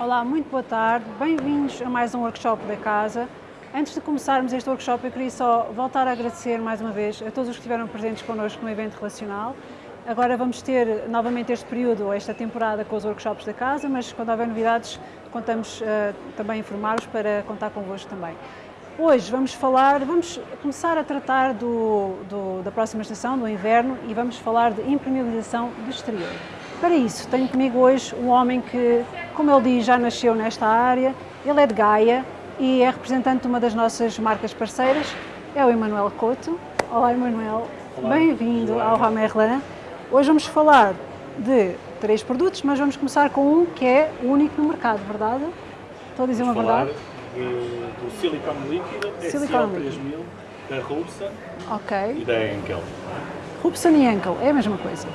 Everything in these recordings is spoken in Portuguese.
Olá, muito boa tarde. Bem-vindos a mais um workshop da casa. Antes de começarmos este workshop, eu queria só voltar a agradecer mais uma vez a todos os que estiveram presentes connosco no evento relacional. Agora vamos ter novamente este período, esta temporada, com os workshops da casa, mas quando houver novidades, contamos uh, também informar-vos para contar convosco também. Hoje vamos falar, vamos começar a tratar do, do, da próxima estação, do inverno, e vamos falar de impermeabilização do exterior. Para isso, tenho comigo hoje um homem que, como ele diz, já nasceu nesta área, ele é de Gaia e é representante de uma das nossas marcas parceiras, é o Emanuel Couto. Olá, Emanuel. Bem-vindo ao Ramerlan. Hoje vamos falar de três produtos, mas vamos começar com um que é único no mercado, verdade? Estou a dizer vamos uma verdade? Do, do silicone líquido, Silicone SL3000, da Rubson Ok. e da Henkel. Rubson e Henkel, é a mesma coisa?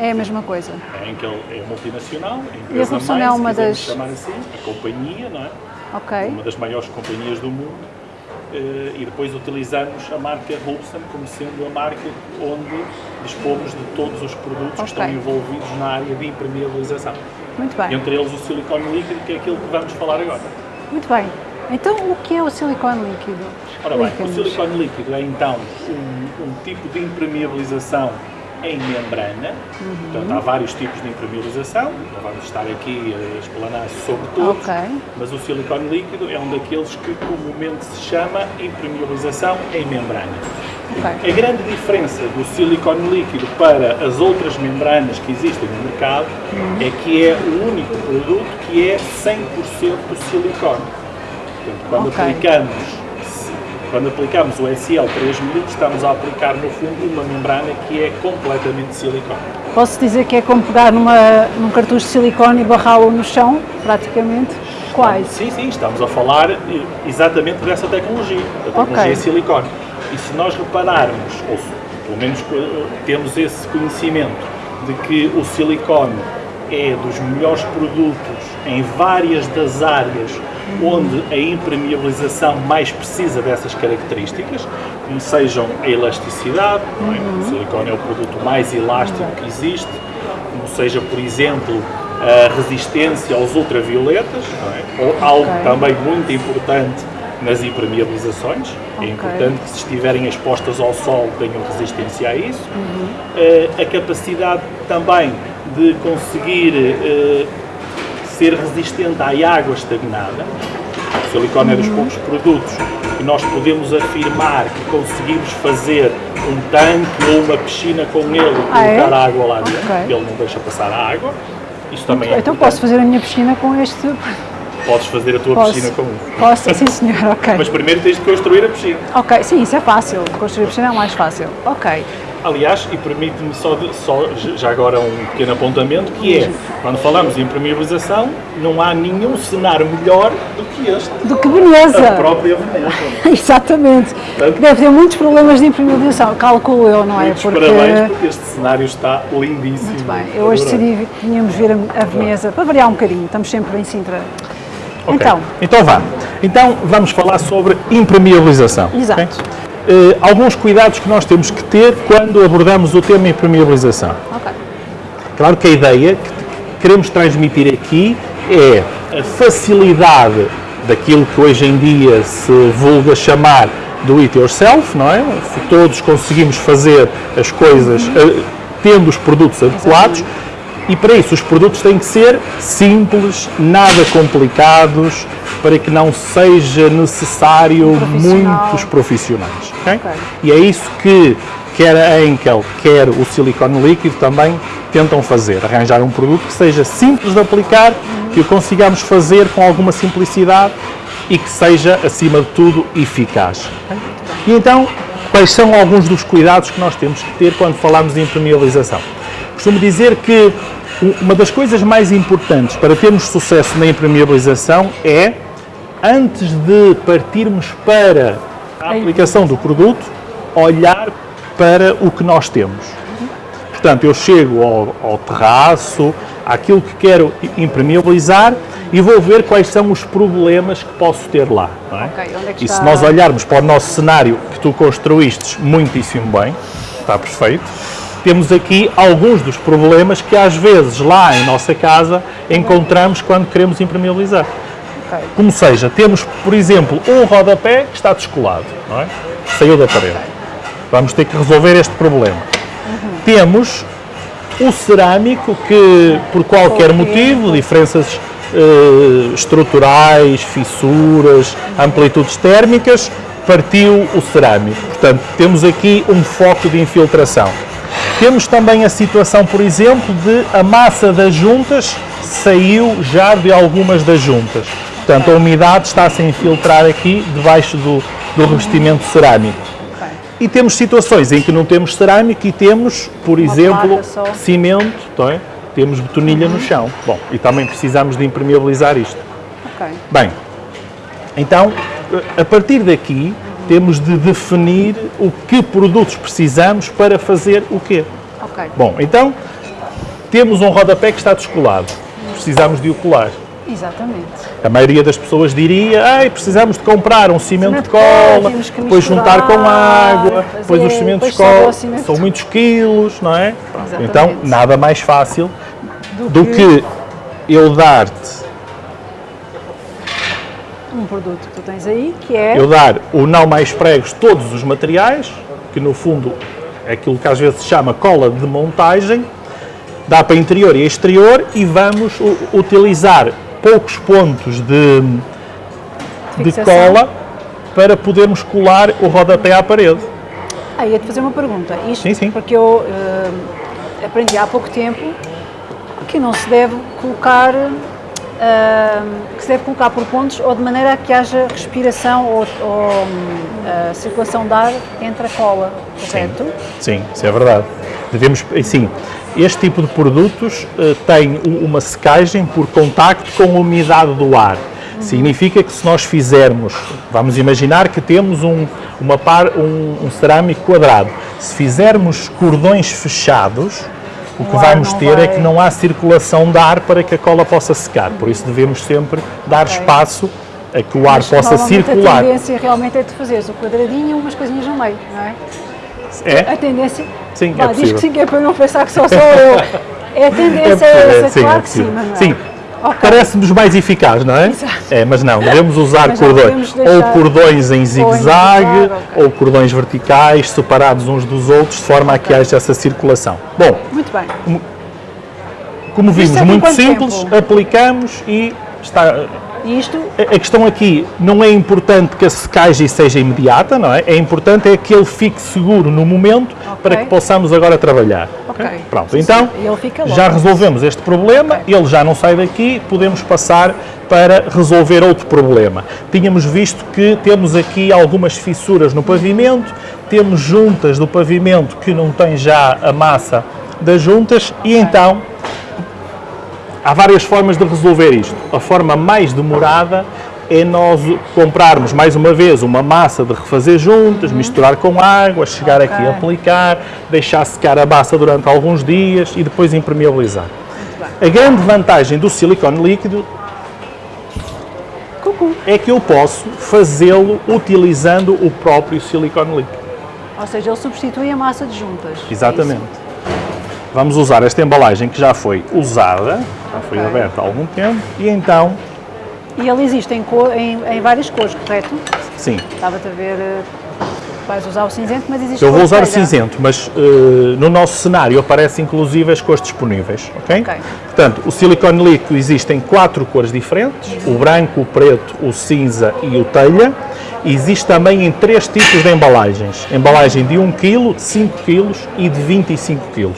É a mesma coisa. A Henkel é multinacional, a E a empresa mãe, é uma das- chamar assim, a companhia, não é? Ok. Uma das maiores companhias do mundo. eh, E depois utilizamos a marca Rubson como sendo a marca onde dispomos de todos os produtos Ok. que estão envolvidos na área de impermeabilização. Muito bem. Entre eles o silicone líquido, que é aquilo que vamos falar agora. Muito bem. Então, o que é o silicone líquido? Ora bem, o silicone líquido é então um, um tipo de impermeabilização em membrana. Uhum. Portanto, há vários tipos de impermeabilização, não vamos estar aqui a explanar sobre todos, Ok. mas o silicone líquido é um daqueles que comumente se chama impermeabilização em membrana. Ok. A grande diferença do silicone líquido para as outras membranas que existem no mercado Uhum. é que é o único produto que é 100% silicone. Portanto, quando Ok. aplicamos quando aplicamos o SL3000, estamos a aplicar no fundo uma membrana que é completamente silicone. Posso dizer que é como pegar numa, num cartucho de silicone e barrá-lo no chão, praticamente? Quase. Sim, sim, estamos a falar eh, exatamente dessa tecnologia, da tecnologia Ok. silicone. E se nós repararmos, ou pelo menos eh, temos esse conhecimento, de que o silicone é dos melhores produtos em várias das áreas onde a impermeabilização mais precisa dessas características, como sejam a elasticidade, não é? o silicone é o produto mais elástico que existe, como seja, por exemplo, a resistência aos ultravioletas, é? ou algo Ok. também muito importante nas impermeabilizações. Ok. É importante que se estiverem expostas ao sol tenham resistência a isso. Uhum. Eh, a capacidade também de conseguir eh, ser resistente à água estagnada. O silicone é dos poucos produtos que nós podemos afirmar que conseguimos fazer um tanque ou uma piscina com ele e Ah, é? colocar a água lá dentro, ele não deixa passar a água. Isto também é Então importante. posso fazer a minha piscina com este... Podes fazer a tua Posso. piscina com isso. Posso? Sim, senhor, ok. Mas primeiro tens de construir a piscina. Ok, sim, isso é fácil. Construir a piscina é o mais fácil. Ok. Aliás, e permite-me só, de- só já agora um pequeno apontamento, que é, quando falamos em impermeabilização, não há nenhum cenário melhor do que este. Do que A Veneza. própria Veneza. Exatamente. Portanto- Deve ter muitos problemas de impermeabilização, calculo eu, não é? Muitos Porque... parabéns, porque este cenário está lindíssimo. Muito bem, eu hoje decidi que tínhamos de vir a a Veneza para variar um bocadinho, estamos sempre em Sintra. Ok. Então, Então vá. Então vamos falar sobre impermeabilização. Exato. ok? Eh, alguns cuidados que nós temos que ter quando abordamos o tema impermeabilização. ok. Claro que a ideia que queremos transmitir aqui é a facilidade daquilo que hoje em dia se vulga chamar do it yourself, não é? Se todos conseguimos fazer as coisas eh, tendo os produtos adequados e para isso os produtos têm que ser simples, nada complicados, para que não seja necessário profissional. muitos profissionais. ok? Ok. E é isso que quer a Enkel, quer o silicone líquido também tentam fazer, arranjar um produto que seja simples de aplicar, que o consigamos fazer com alguma simplicidade e que seja, acima de tudo, eficaz. E então, quais são alguns dos cuidados que nós temos que ter quando falamos de impermeabilização? Costumo dizer que uma das coisas mais importantes para termos sucesso na impermeabilização é, antes de partirmos para a aplicação do produto, olhar para o que nós temos. Portanto, eu chego ao, ao terraço, àquilo que quero impermeabilizar e vou ver quais são os problemas que posso ter lá. é? Ok, onde é e se nós olharmos para o nosso cenário que tu construíste muitíssimo bem, está perfeito, temos aqui alguns dos problemas que às vezes lá em nossa casa encontramos quando queremos impermeabilizar. Como seja, temos, por exemplo, um rodapé que está descolado, não é? Saiu da parede. Vamos ter que resolver este problema. Temos o cerâmico que, por qualquer motivo, diferenças eh, estruturais, fissuras, amplitudes térmicas, partiu o cerâmico. Portanto, temos aqui um foco de infiltração. Temos também a situação, por exemplo, de a massa das juntas saiu já de algumas das juntas. Portanto, a umidade está-se a infiltrar aqui debaixo do, do revestimento cerâmico. E temos situações em que não temos cerâmico e temos, por exemplo, placa só. cimento, é? temos betonilha no chão. Bom, e também precisamos de impermeabilizar isto. Bem, então, a partir daqui, temos de definir o que produtos precisamos para fazer o quê. Ok. Bom, então, temos um rodapé que está descolado. Precisamos de o colar. Exatamente. A maioria das pessoas diria, ai, precisamos de comprar um cimento de cola, que depois juntar com água, depois os cimentos de cola, cimento são muitos quilos, não é? Exatamente. Então, nada mais fácil do que eu dar-te, produto que tu tens aí, que é eu dar o não mais pregos todos os materiais, que no fundo é aquilo que às vezes se chama cola de montagem, dá para interior e exterior e vamos utilizar poucos pontos de, de cola para podermos colar o rodapé à parede. Ah, ia-te fazer uma pergunta. Isto Sim, sim. porque eu eh, aprendi há pouco tempo que não se deve colocar eh, que se deve colocar por pontos ou de maneira a que haja respiração ou, ou, eh, circulação de ar entre a cola, correto? Sim, isso é verdade. Devemos, sim, este tipo de produtos eh, tem uma secagem por contacto com a umidade do ar. Significa que se nós fizermos, vamos imaginar que temos um, uma par, um, um cerâmico quadrado, se fizermos cordões fechados, o que vamos ter é que não há circulação de ar para que a cola possa secar. Por isso devemos sempre dar espaço a que o ar Mas possa circular. A tendência realmente é tu fazeres o quadradinho e umas coisinhas no meio, não é? É? A tendência. Sim, é Vá, diz possível. que sim, que é para não pensar que só sou eu. É a tendência é, possível, essa, sim, claro é que sim, mas não é. Sim, Ok. Parece-nos mais eficaz, não é? Exato. É, mas não, devemos usar Mas cordões, ou cordões em zigue-zague, ok. ou cordões verticais, separados uns dos outros, de forma a que haja essa circulação. Bom, Muito bem. como vimos, é muito simples, tempo? aplicamos e está... Isto, A a questão aqui não é importante que a secagem seja imediata, não é? É importante é que ele fique seguro no momento para que possamos agora trabalhar. Ok. Pronto, então já resolvemos este problema, Ok. ele já não sai daqui, podemos passar para resolver outro problema. Tínhamos visto que temos aqui algumas fissuras no pavimento, temos juntas do pavimento que não têm já a massa das juntas e então há várias formas de resolver isto. A forma mais demorada é nós comprarmos mais uma vez uma massa de refazer juntas, misturar com água, chegar aqui a aplicar, deixar secar a massa durante alguns dias e depois impermeabilizar. A grande vantagem do silicone líquido cucu. é que eu posso fazê-lo utilizando o próprio silicone líquido. Ou seja, ele substitui a massa de juntas. É Exatamente. Vamos usar esta embalagem que já foi usada, já foi Ok. aberta há algum tempo, e então, E ele existe em, cor, em, em várias cores, correto? sim, Estava-te a ver. eh, Vais usar o cinzento, mas existe Eu vou usar o cinzento, mas eh, no nosso cenário aparecem inclusive as cores disponíveis, ok? Ok. Portanto, o silicone líquido existe em quatro cores diferentes, o branco, o preto, o cinza e o telha. Existe também em três tipos de embalagens. Embalagem de 1 kg, de 5 kg e de 25 kg.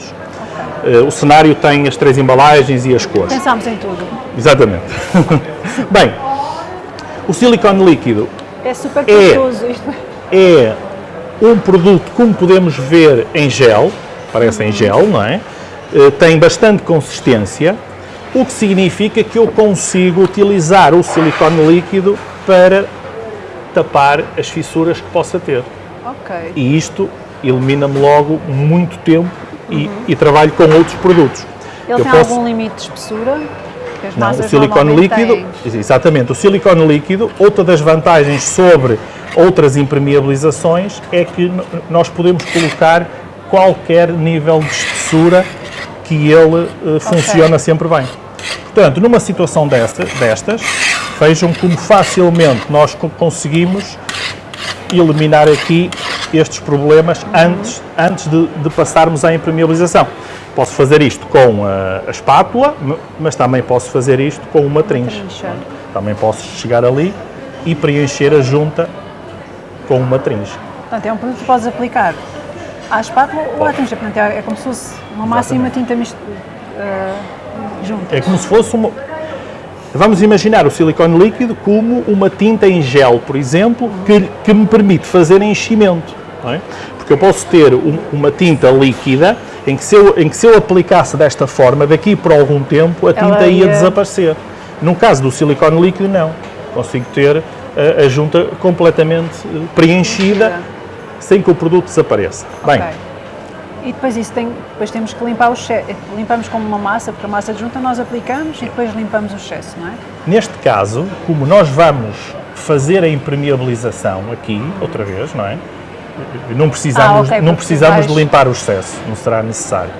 Eh, o cenário tem as três embalagens e as cores. Pensámos em tudo. Exatamente. Bem, o silicone líquido É super É. custoso isto. é um produto, como podemos ver, em gel, parece em gel, não é? Eh, Tem bastante consistência, o que significa que eu consigo utilizar o silicone líquido para tapar as fissuras que possa ter. Ok. E isto elimina-me logo muito tempo e, e trabalho com outros produtos. Ele Eu tem posso- algum limite de espessura? Não, o silicone líquido, têm. exatamente, o silicone líquido, outra das vantagens sobre outras impermeabilizações é que nós podemos colocar qualquer nível de espessura que ele uh, funciona sempre bem. Portanto, numa situação desta, destas, vejam como facilmente nós conseguimos eliminar aqui estes problemas antes, antes de, de passarmos à impermeabilização. Posso fazer isto com a, a, espátula, mas também posso fazer isto com uma trincha. Também posso chegar ali e preencher a junta com uma trincha. Portanto, é um produto que podes aplicar à espátula ou à trincha. Portanto, é, é como se fosse uma massa e uma tinta mist, uh, juntas. É como se fosse uma... Vamos imaginar o silicone líquido como uma tinta em gel, por exemplo, que, que me permite fazer enchimento. É? Porque eu posso ter um, uma tinta líquida em que, se eu, em que se eu aplicasse desta forma, daqui por algum tempo, a tinta ia... ia desaparecer. No caso do silicone líquido, não. Consigo ter a, a junta completamente eh, preenchida sem que o produto desapareça. Okay. Bem, e depois isso tem, depois temos que limpar o excesso, limpamos como uma massa, porque a massa de junta nós aplicamos e depois limpamos o excesso, não é? Neste caso, como nós vamos fazer a impermeabilização aqui, outra vez, não é? Não precisamos, ah, okay, não precisamos de limpar o excesso, não será necessário.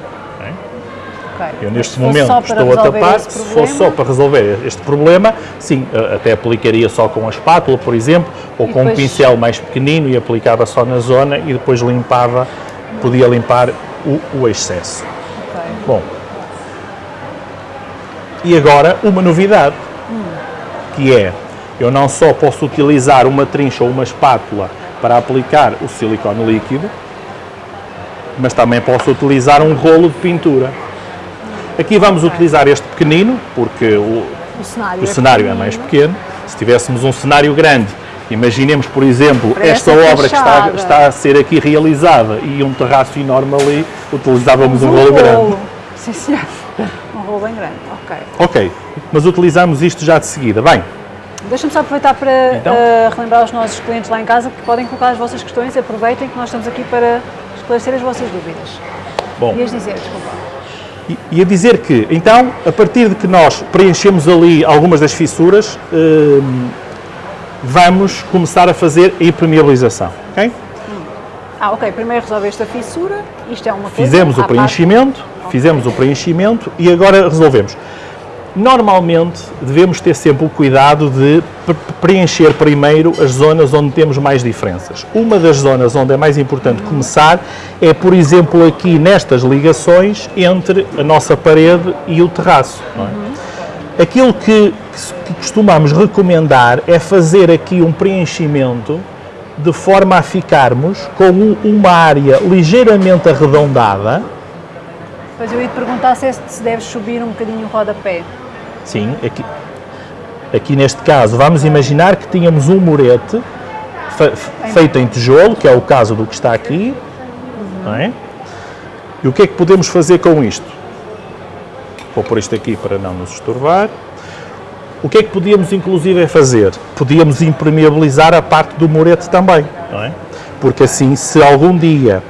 Okay. Eu neste momento estou a tapar, se fosse só para resolver este problema, sim, até aplicaria só com a espátula, por exemplo, ou e com depois... um pincel mais pequenino e aplicava só na zona e depois limpava, podia limpar o, o excesso. Okay. Bom, e agora uma novidade, hum. que é, eu não só posso utilizar uma trincha ou uma espátula para aplicar o silicone líquido, mas também posso utilizar um rolo de pintura. Aqui vamos utilizar este pequenino, porque o, o cenário, o é, cenário é, mais pequeno. Se tivéssemos um cenário grande, imaginemos, por exemplo, esta obra que está, está, a ser aqui realizada e um terraço enorme ali, utilizávamos um, um rolo, rolo grande. Sim, senhor. Um rolo bem grande, ok. Ok, mas utilizamos isto já de seguida. Bem, Deixa-me só aproveitar para então? uh, relembrar os nossos clientes lá em casa que podem colocar as vossas questões, aproveitem que nós estamos aqui para esclarecer as vossas dúvidas. Bom. Ias dizer, desculpa. Ia dizer que, então, a partir de que nós preenchemos ali algumas das fissuras, uh, vamos começar a fazer a impermeabilização, ok? Ah, ok. Primeiro resolveste a fissura, isto é uma coisa... Fizemos o preenchimento, parte... fizemos okay. o preenchimento e agora resolvemos. Normalmente devemos ter sempre o cuidado de preencher primeiro as zonas onde temos mais diferenças. Uma das zonas onde é mais importante começar é, por exemplo, aqui nestas ligações entre a nossa parede e o terraço. É? Aquilo que, que costumamos recomendar é fazer aqui um preenchimento de forma a ficarmos com uma área ligeiramente arredondada. Pois eu ia te perguntar se se deve subir um bocadinho o rodapé. Sim, aqui, aqui neste caso, vamos imaginar que tínhamos um murete feito em tijolo, que é o caso do que está aqui, uhum. é? E o que é que podemos fazer com isto? Vou pôr isto aqui para não nos estorvar. O que é que podíamos inclusive fazer? Podíamos impermeabilizar a parte do murete também, não é? Porque assim, se algum dia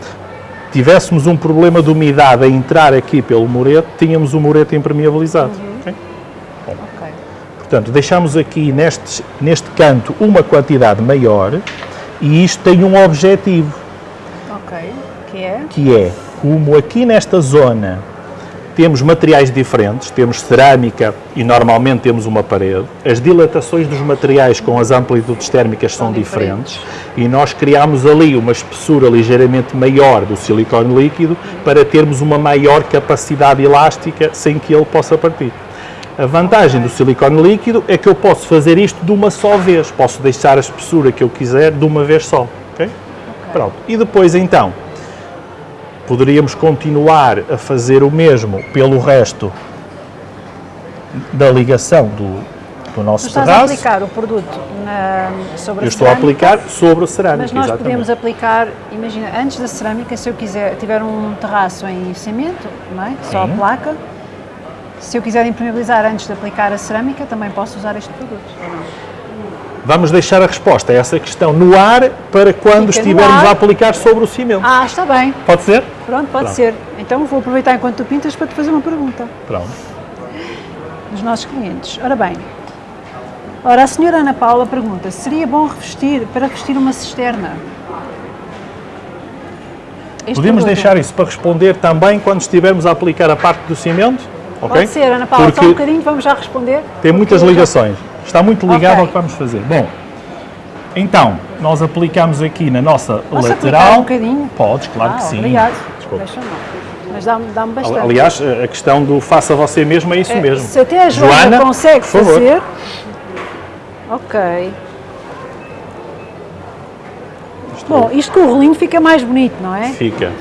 tivéssemos um problema de umidade a entrar aqui pelo murete, tínhamos o murete impermeabilizado. Portanto, deixamos aqui neste, neste canto uma quantidade maior e isto tem um objetivo. Ok, que é? Que é, como aqui nesta zona temos materiais diferentes, temos cerâmica e normalmente temos uma parede, as dilatações dos materiais com as amplitudes térmicas são, são diferentes. diferentes e nós criamos ali uma espessura ligeiramente maior do silicone líquido para termos uma maior capacidade elástica sem que ele possa partir. A vantagem do silicone líquido é que eu posso fazer isto de uma só vez, posso deixar a espessura que eu quiser de uma vez só. Okay? okay. Pronto. E depois então, poderíamos continuar a fazer o mesmo pelo resto da ligação do, do nosso tu estás terraço. a aplicar o produto na, sobre eu a estou cerâmica, a aplicar sobre a cerâmica, Mas nós exatamente. podemos aplicar, imagina, antes da cerâmica, se eu quiser, tiver um terraço em cimento, não é? só a placa, se eu quiser impermeabilizar antes de aplicar a cerâmica, também posso usar este produto, Vamos deixar a resposta a essa questão no ar para quando Fica estivermos a aplicar sobre o cimento. Ah, está bem. Pode ser? Pronto, pode Pronto. ser. Então vou aproveitar enquanto tu pintas para te fazer uma pergunta. Pronto. Dos nossos clientes. Ora bem, ora a senhora Ana Paula pergunta, seria bom revestir, para revestir uma cisterna? Este Podemos produto. deixar isso para responder também quando estivermos a aplicar a parte do cimento? Pode ser, Ana Paula, só um Porque bocadinho, vamos já responder. tem muitas Porque- ligações. Está muito ligado Ok. ao que vamos fazer. Bom, então, nós aplicamos aqui na nossa Posso lateral. um bocadinho? Podes, claro ah, que sim. Obrigado. Desculpa. Mas dá-me dá bastante. Aliás, a questão do faça você mesmo é isso É, mesmo. Se até a Joana, Joana, consegue fazer. Ok. Bom, isto com o rolinho fica mais bonito, não é? Fica.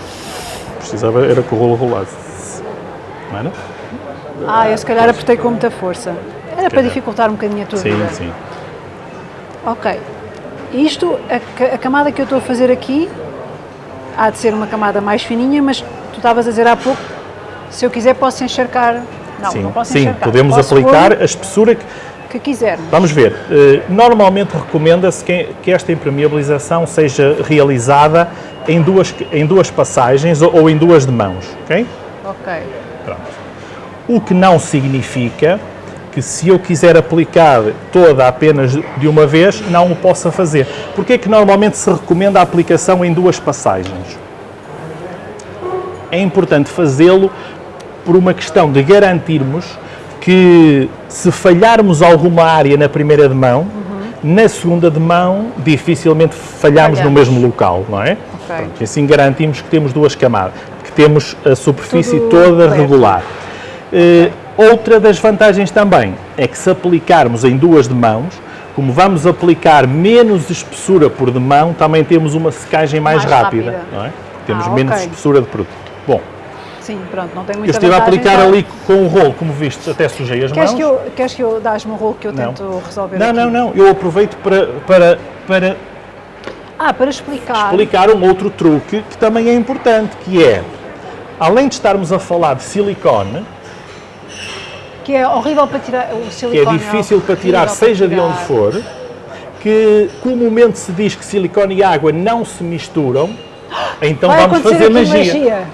Precisava era que o rolo rolasse. Não era? Ah, eu se calhar apertei com muita força. Era para dificultar um bocadinho a tua Sim, vida. sim. Ok. Isto, a, a camada que eu estou a fazer aqui, há de ser uma camada mais fininha, mas tu estavas a dizer há pouco, se eu quiser posso encharcar. Não, sim, não posso sim. encharcar. podemos posso aplicar a espessura que. que quisermos. Vamos ver. eh, Normalmente recomenda-se que, que esta impermeabilização seja realizada em duas, em duas passagens ou, ou em duas de mãos. ok? Ok. O que não significa que se eu quiser aplicar toda apenas de uma vez, não o possa fazer. Porque é que normalmente se recomenda a aplicação em duas passagens? É importante fazê-lo por uma questão de garantirmos que se falharmos alguma área na primeira de mão, na segunda de mão dificilmente falhamos no Falhamos. mesmo local, não é? Ok. Pronto, assim garantimos que temos duas camadas, que temos a superfície Tudo toda regular. Eh, outra das vantagens também é que se aplicarmos em duas de mãos, como vamos aplicar menos espessura por de mão, também temos uma secagem mais, Mais rápida, rápida. não é? Temos Ah, menos espessura de produto. Bom, Sim, pronto, não tem muita eu estive a aplicar então- ali com o rolo, como viste, até sujei as Queres mãos. que eu, queres que eu dás-me um rolo que eu Não. tento resolver Não, aqui? não, não, eu aproveito para, para, para Ah, para explicar. explicar um outro truque que também é importante, que é, além de estarmos a falar de silicone, Que é horrível para tirar o que é silicone. difícil para tirar, seja de tirar. onde for, que comumente se diz que silicone e água não se misturam, então Vai vamos fazer aqui magia.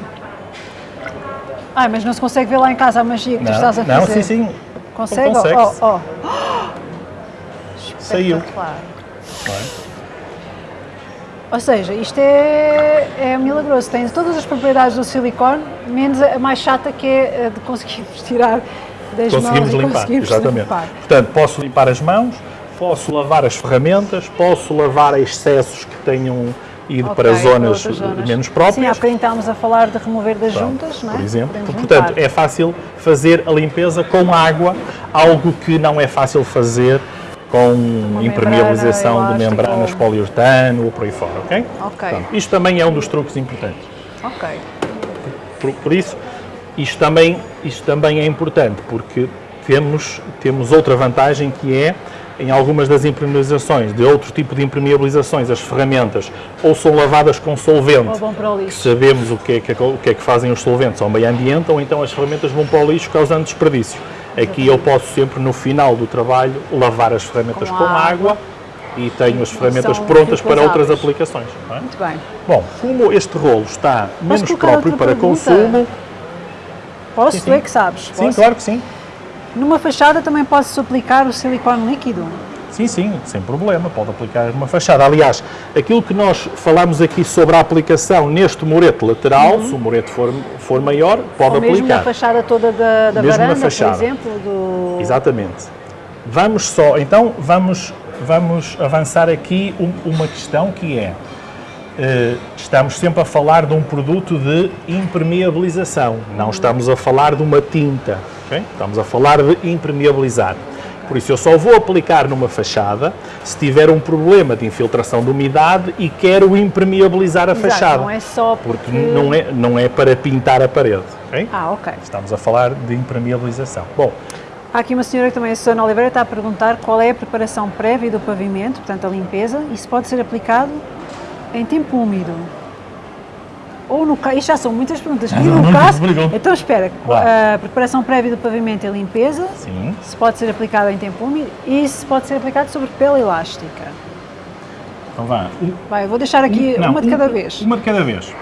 Ai, mas não se consegue ver lá em casa a magia que tu estás a Não, fazer. não, sim, sim, Consegue? Consegue-se. Ó, ó. saiu. Não? Ou seja, isto é, é milagroso. Tem todas as propriedades do silicone, menos a mais chata que é a de conseguirmos tirar das Conseguimos mãos limpar, conseguirmos exatamente. limpar. Portanto, posso limpar as mãos, posso lavar as ferramentas, posso lavar excessos que tenham ido Ok, para zonas, zonas. menos próprias. Sim, há bocadinho estávamos a falar de remover das Pronto, juntas, não é? por exemplo. Podemos Portanto, juntar. é fácil fazer a limpeza com água, algo que não é fácil fazer com impermeabilização membrana de membranas ou- poliuretano ou por aí fora, ok? Ok. Portanto, isto também é um dos truques importantes. Ok. Por, por isso, isto também, isto também é importante, porque temos, temos outra vantagem que é, em algumas das impermeabilizações, de outro tipo de impermeabilizações, as ferramentas ou são lavadas com solvente, que sabemos o que, é que, o que é que fazem os solventes ao meio ambiente, ou então as ferramentas vão para o lixo causando desperdício. Aqui eu posso sempre, no final do trabalho, lavar as ferramentas Com com, água. água e tenho as ferramentas são prontas para outras aplicações. é? Muito bem. Bom, como este rolo está menos colocar próprio para pergunta? consumo, Posso? Sim, Tu sim. é que sabes. sim, Posso? claro que sim. Numa fachada também pode-se aplicar o silicone líquido. Sim, sim, sem problema, pode aplicar numa fachada. Aliás, aquilo que nós falamos aqui sobre a aplicação neste murete lateral, se o murete for, for maior, pode Ou mesmo na aplicar. fachada toda da, da Mesmo varanda, por exemplo. Do... Exatamente. Vamos só, então vamos, vamos avançar aqui um- uma questão que é, estamos sempre a falar de um produto de impermeabilização, não estamos a falar de uma tinta, ok? estamos a falar de impermeabilizar. Por isso eu só vou aplicar numa fachada se tiver um problema de infiltração de umidade e quero impermeabilizar a Exato, fachada. não é só Porque porque... não é, não é para pintar a parede, ok? Ah, ok. Estamos a falar de impermeabilização. Bom, Há aqui uma senhora que também, a Susana Oliveira, está a perguntar qual é a preparação prévia do pavimento, portanto a limpeza, e se pode ser aplicado em tempo úmido. Ou no caso, isto já são muitas perguntas. E no caso, então espera, Vá. a preparação prévia do pavimento e limpeza, sim. se pode ser aplicado em tempo úmido e se pode ser aplicado sobre pele elástica. Então vá. Um- Vai, vou deixar aqui não, uma de um- cada vez. Uma de cada vez.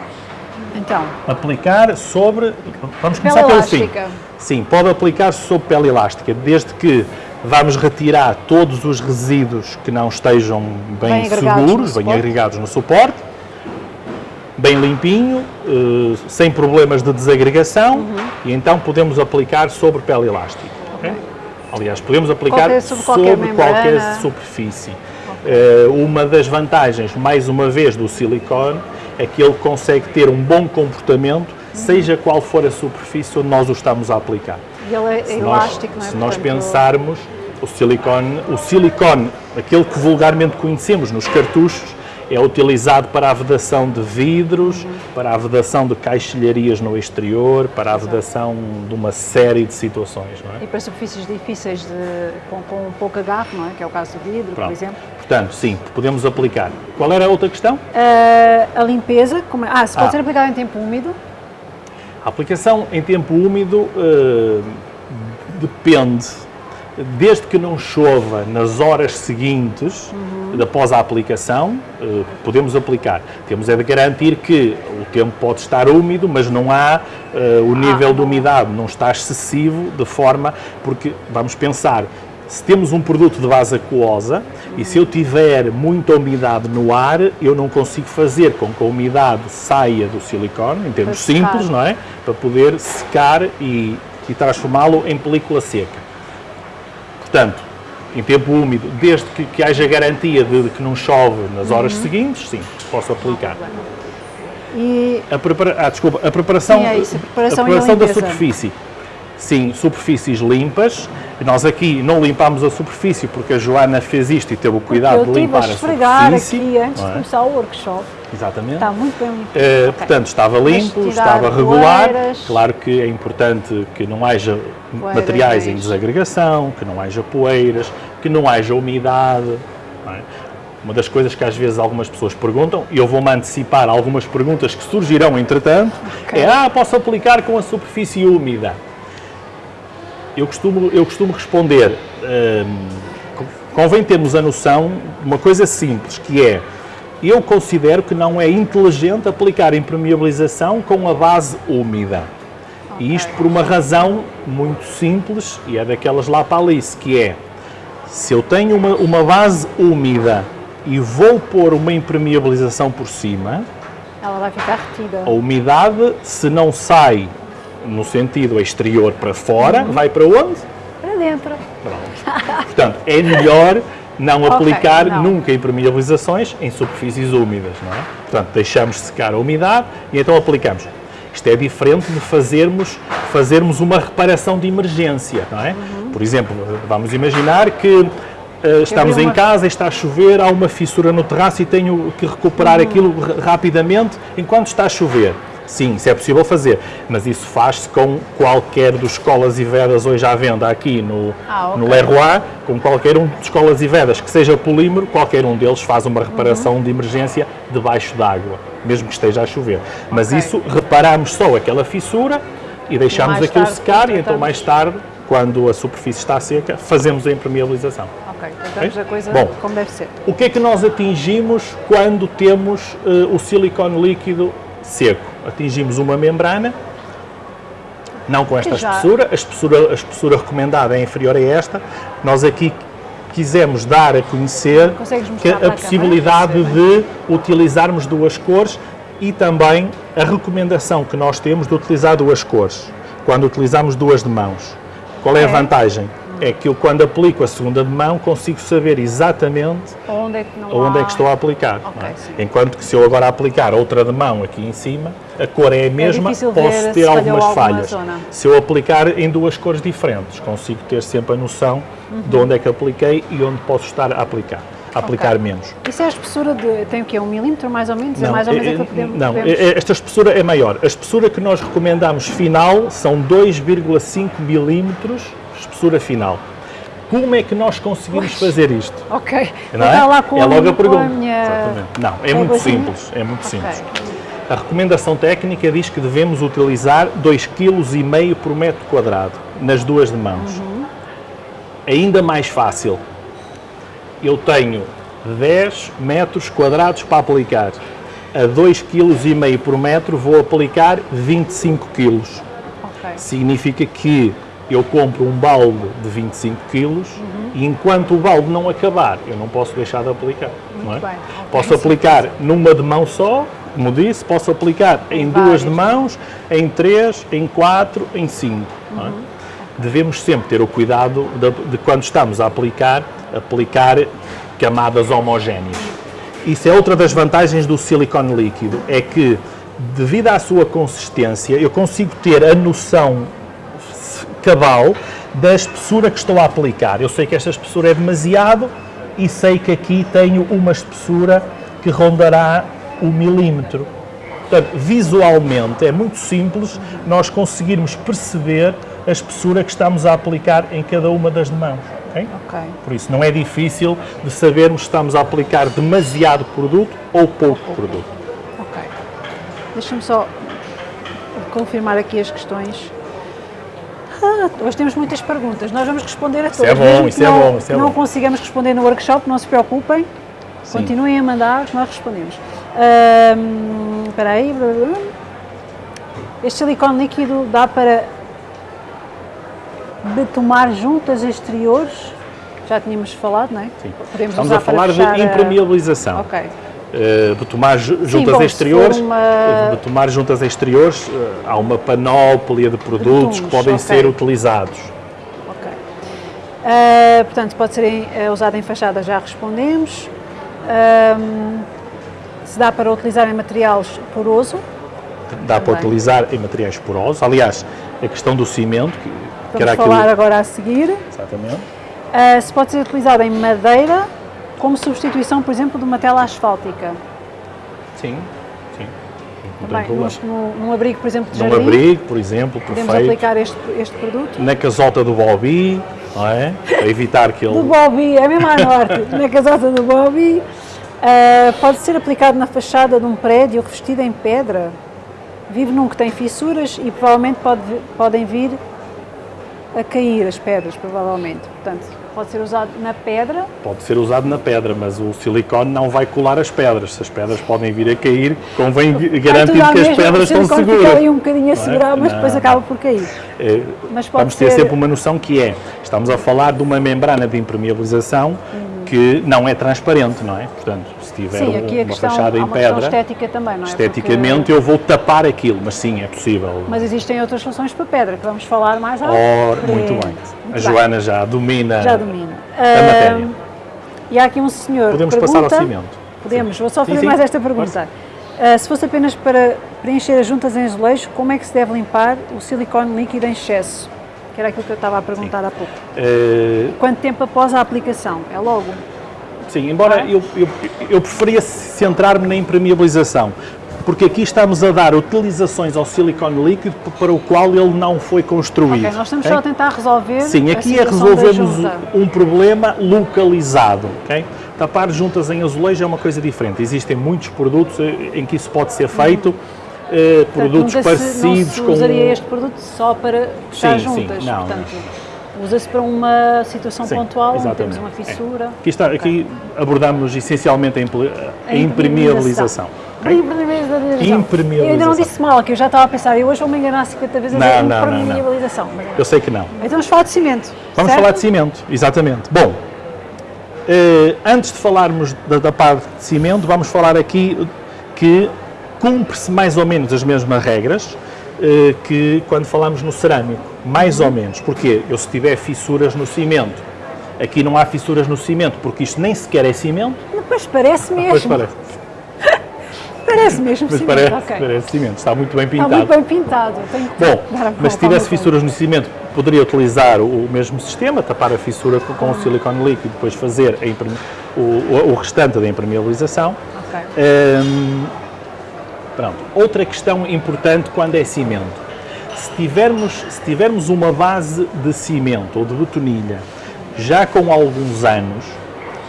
Então, Aplicar sobre. Vamos começar pelo fim. Sim, pode aplicar sobre pele elástica, desde que vamos retirar todos os resíduos que não estejam bem, Bem seguros, bem agregados no suporte, bem limpinho, eh, sem problemas de desagregação e então podemos aplicar sobre pele elástica. ok? Aliás, podemos aplicar Qualquer- sobre qualquer qualquer superfície. Eh, uma das vantagens, mais uma vez, do silicone é que ele consegue ter um bom comportamento, seja qual for a superfície onde nós o estamos a aplicar. E ele é Se nós- elástico, não é? Se nós Portanto, pensarmos, o silicone, o silicone, aquele que vulgarmente conhecemos nos cartuchos, é utilizado para a vedação de vidros, Uhum. para a vedação de caixilharias no exterior, para a vedação de uma série de situações, não é? E para superfícies difíceis de, com, com pouco agarro, não é? Que é o caso do vidro, por Pronto. exemplo. Portanto, sim, podemos aplicar. Qual era a outra questão? Ah, a limpeza, como é- ah, se pode Ah. ser aplicado em tempo úmido, A aplicação em tempo úmido eh, depende. Desde que não chova nas horas seguintes, após a aplicação, eh, podemos aplicar. Temos é de garantir que o tempo pode estar úmido, mas não há eh, o nível de umidade, não está excessivo, de forma. Porque, vamos pensar, se temos um produto de base aquosa e se eu tiver muita umidade no ar, eu não consigo fazer com que a umidade saia do silicone, em termos simples, não é? Para poder secar e, e transformá-lo em película seca. Portanto, em tempo úmido, desde que, que haja garantia de, de que não chove nas horas Uhum. seguintes, sim, posso aplicar. e A, prepara ah, desculpa, a preparação, é isso, a preparação a preparação da superfície. Sim, superfícies limpas. Nós aqui não limpámos a superfície porque a Joana fez isto e teve o cuidado de estive a limpar a esfregar superfície. aqui antes não de é? começar o workshop. Exatamente. Está muito bem limpo. Eh, Ok. Portanto, estava limpo, estava regular. poeiras. Claro que é importante que não haja Poeiras, materiais em é isso. desagregação, que não haja poeiras, que não haja umidade. não é? Uma das coisas que às vezes algumas pessoas perguntam, e eu vou-me antecipar algumas perguntas que surgirão entretanto, Ok. é ah, posso aplicar com a superfície úmida? Eu costumo, eu costumo responder, hum, convém termos a noção de uma coisa simples, que é, eu considero que não é inteligente aplicar impermeabilização com a base úmida. E isto por uma razão muito simples, e é daquelas lá para Alice, que é, se eu tenho uma, uma base úmida e vou pôr uma impermeabilização por cima, Ela vai ficar retida. a umidade, se não sai no sentido exterior para fora, vai para onde? Para dentro. Pronto. Portanto, é melhor não Ok, aplicar não. nunca impermeabilizações em superfícies úmidas, não é? Portanto, deixamos secar a umidade e então aplicamos. Isto é diferente de fazermos, fazermos uma reparação de emergência, não é? Uhum. Por exemplo, vamos imaginar que eh, estamos vi em uma- casa, está a chover, há uma fissura no terraço e tenho que recuperar Uhum. aquilo ra- rapidamente enquanto está a chover. Sim, isso é possível fazer, mas isso faz-se com qualquer dos escolas e vedas hoje à venda aqui no, Ah, ok. no Leroy, com qualquer um de escolas e vedas que seja polímero, qualquer um deles faz uma reparação de emergência debaixo d'água, mesmo que esteja a chover. Mas Ok. isso, reparamos só aquela fissura e deixamos mais aquilo secar e então mais tarde, quando a superfície está seca, fazemos a impermeabilização. Ok, tratamos Ok? a coisa Bom. como deve ser. O que é que nós atingimos quando temos eh, o silicone líquido seco? Atingimos uma membrana, não com esta já- espessura, a espessura, a espessura recomendada é inferior a esta. Nós aqui quisemos dar a conhecer que a a possibilidade de utilizarmos duas cores e também a recomendação que nós temos de utilizar duas cores, quando utilizamos duas de mãos. Qual é a Ok. vantagem? É que eu, quando aplico a segunda de mão, consigo saber exatamente Onde é que não onde há... é que estou a aplicar. Ok, não é? Enquanto que se eu agora aplicar outra de mão aqui em cima, a cor é a mesma, difícil ver posso ter algumas alguma falhas. zona. Se eu aplicar em duas cores diferentes, consigo ter sempre a noção Uhum. de onde é que apliquei e onde posso estar a aplicar. Aplicar Ok. menos. Isso é a espessura de... Tem o quê? Um milímetro mais ou menos? é mais ou é- menos é- que podemos... não, é- é- esta espessura é maior. A espessura que nós recomendamos final são 2,5 milímetros, espessura final. Como é que nós conseguimos fazer isto? Ok. Não é? lá com é logo a pergunta. minha... Exatamente. Não, é a muito simples. É muito Ok. simples. A recomendação técnica diz que devemos utilizar 2,5 kg por metro quadrado nas duas de mãos. Uhum. Ainda mais fácil. Eu tenho 10 metros quadrados para aplicar. A 2,5 kg por metro vou aplicar 25 kg. Ok. Significa que eu compro um balde de 25 quilos e enquanto o balde não acabar, eu não posso deixar de aplicar. não é? bem, Posso aplicar numa de mão só como disse, posso aplicar em Várias. duas de mãos, em três, em quatro, em cinco. não é? Devemos sempre ter o cuidado de, de quando estamos a aplicar, aplicar camadas homogéneas. Isso é outra das vantagens do silicone líquido, é que devido à sua consistência eu consigo ter a noção cabal da espessura que estou a aplicar. Eu sei que esta espessura é demasiado e sei que aqui tenho uma espessura que rondará o milímetro. Portanto, visualmente é muito simples nós conseguirmos perceber a espessura que estamos a aplicar em cada uma das mãos. ok? Ok. Por isso não é difícil de sabermos se estamos a aplicar demasiado produto ou pouco produto. Ok. Deixa-me só confirmar aqui as questões. Ah, hoje temos muitas perguntas, nós vamos responder a todas. é bom, isso é não, bom, isso é não bom. consigamos responder no workshop, não se preocupem. Sim. Continuem a mandar, nós respondemos. Ahm, Espera aí. Este silicone líquido dá para betumar juntas exteriores? Já tínhamos falado, não é? Sim. Podemos Estamos a falar de fechar a- impermeabilização. Ok. Uh, betumar ju- juntas bom, se exteriores, uma- uh, juntas exteriores, uh, há uma panóplia de produtos que podem ok. ser utilizados. Ok. Ah, portanto, pode ser em- eh, usado em fachada, já respondemos. Ahm, se dá para utilizar em materiais poroso, Dá para Também. utilizar em materiais porosos. Aliás, a questão do cimento, que, que vamos era falar aquilo... agora a seguir. Exatamente. Se pode ser utilizado em madeira, como substituição, por exemplo, de uma tela asfáltica. Sim, sim. Também, num, num- num abrigo, por exemplo, de Num jardim, abrigo, por exemplo, podemos perfeito. aplicar este, este produto. Na casota do Bobby, não é? Para evitar que ele... Do Bobby, é mesmo à norte, na casota do Bobby. Ah, pode ser aplicado na fachada de um prédio revestido em pedra. Vive num que tem fissuras e provavelmente pode, podem vir a cair as pedras, provavelmente. Portanto, pode ser usado na pedra. Pode ser usado na pedra, mas o silicone não vai colar as pedras. Se as pedras podem vir a cair, convém garantir que as pedras estão seguras. Fica ali um bocadinho a é? segurar, mas depois Não. acaba por cair. Eh, Mas pode Vamos ter ser- sempre uma noção que é, estamos a falar de uma membrana de impermeabilização que não é transparente, não é? Portanto, se tiver Sim, um- uma questão, fachada em pedra, estética também, não é? esteticamente Porque- eu vou tapar aquilo, mas sim, é possível. Mas existem outras soluções para pedra, que vamos falar mais à Ora, frente. muito bem. Muito A Joana já domina Já domina. a matéria. E há aqui um senhor Podemos que passar ao pergunta- cimento. Podemos, Sim. vou só fazer sim. mais esta pergunta. Ah, se fosse apenas para preencher as juntas em azulejo, como é que se deve limpar o silicone líquido em excesso? Que era aquilo que eu estava a perguntar há pouco. Eh, Quanto tempo após a aplicação? É logo? Sim, embora Ah. eu, eu, eu preferia centrar-me na impermeabilização, porque aqui estamos a dar utilizações ao silicone líquido para o qual ele não foi construído. Ok, nós estamos ok? só a tentar resolver Sim, aqui é junta. um problema localizado. ok? Tapar juntas em azulejo é uma coisa diferente. Existem muitos produtos eh, em que isso pode ser feito, eh, Portanto, produtos se- parecidos não com. se usaria este produto só para fechar Sim, sim, juntas. não, Portanto, usa-se para uma situação Sim, pontual, onde temos uma fissura. Aqui, está, aqui abordamos essencialmente a, a impermeabilização. ok? Impermeabilização. Impermeabilização. Eu ainda não disse mal, que eu já estava a pensar, eu hoje vou me enganar 50 vezes a Não, dizer não, não, não. impermeabilização. Mas- Eu sei que não. Então vamos falar de cimento. Vamos certo? falar de cimento, exatamente. Bom, eh, antes de falarmos da, da parte de cimento, vamos falar aqui que cumpre-se mais ou menos as mesmas regras eh, que quando falamos no cerâmico. Mais ou menos. Porquê? Eu se tiver fissuras no cimento, aqui não há fissuras no cimento, porque isto nem sequer é cimento, Depois parece mesmo. pois parece, Parece mesmo pois cimento. parece, parece cimento, está muito bem Está pintado. muito bem pintado. Bom, mas se tivesse fissuras no cimento, poderia utilizar o mesmo sistema, tapar a fissura com, com o silicone líquido e depois fazer a o, o- restante da impermeabilização. Ok. Hum, pronto. Outra questão importante quando é cimento. Se tivermos, se tivermos uma base de cimento ou de betonilha já com alguns anos,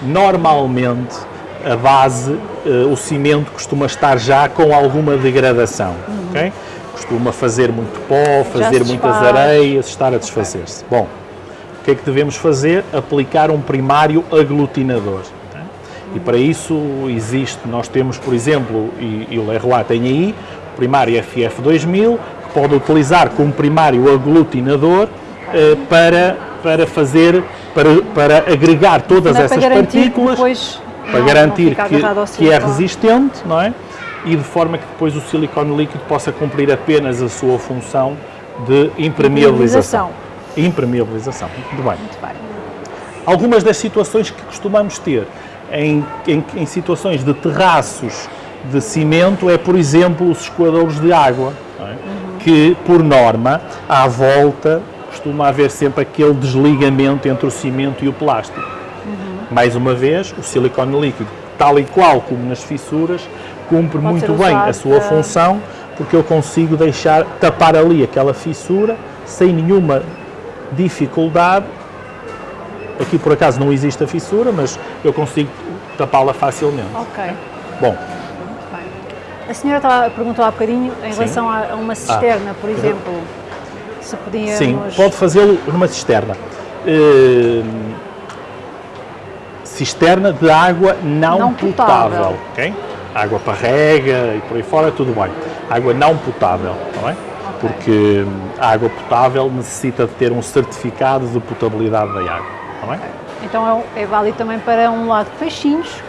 normalmente a base, eh, o cimento costuma estar já com alguma degradação, ok? Costuma fazer muito pó, fazer muitas areias, estar a desfazer-se. Bom, o que é que devemos fazer? Aplicar um primário aglutinador. E para isso existe, nós temos, por exemplo, e, e o Leroy tem aí, o primário FF2000, que pode utilizar como primário aglutinador eh, para, para fazer, para, para agregar todas essas partículas, para não- garantir não que, que é resistente, não é? e de forma que depois o silicone líquido possa cumprir apenas a sua função de impermeabilização. Impermeabilização. Muito bem. Muito bem. Algumas das situações que costumamos ter em, em, em situações de terraços de cimento é, por exemplo, os escoadores de água, é? uhum. que, por norma, à volta costuma haver sempre aquele desligamento entre o cimento e o plástico. Uhum. Mais uma vez, o silicone líquido, tal e qual como nas fissuras, cumpre Pode muito bem a sua para... função, porque eu consigo deixar tapar ali aquela fissura sem nenhuma dificuldade. Aqui por acaso não existe a fissura, mas eu consigo tapá-la facilmente. Ok. Bom. A senhora estava, perguntou há bocadinho em Sim. relação a uma cisterna, ah, por exemplo, se podíamos... Sim, pode fazê-lo numa cisterna. Uh, cisterna de água não, não potável. potável. Okay? Água para rega e por aí fora, tudo bem. Água não potável, está bem? porque a água potável necessita de ter um certificado de potabilidade da água. Está bem? Então é, é válido também para um lago de peixinhos.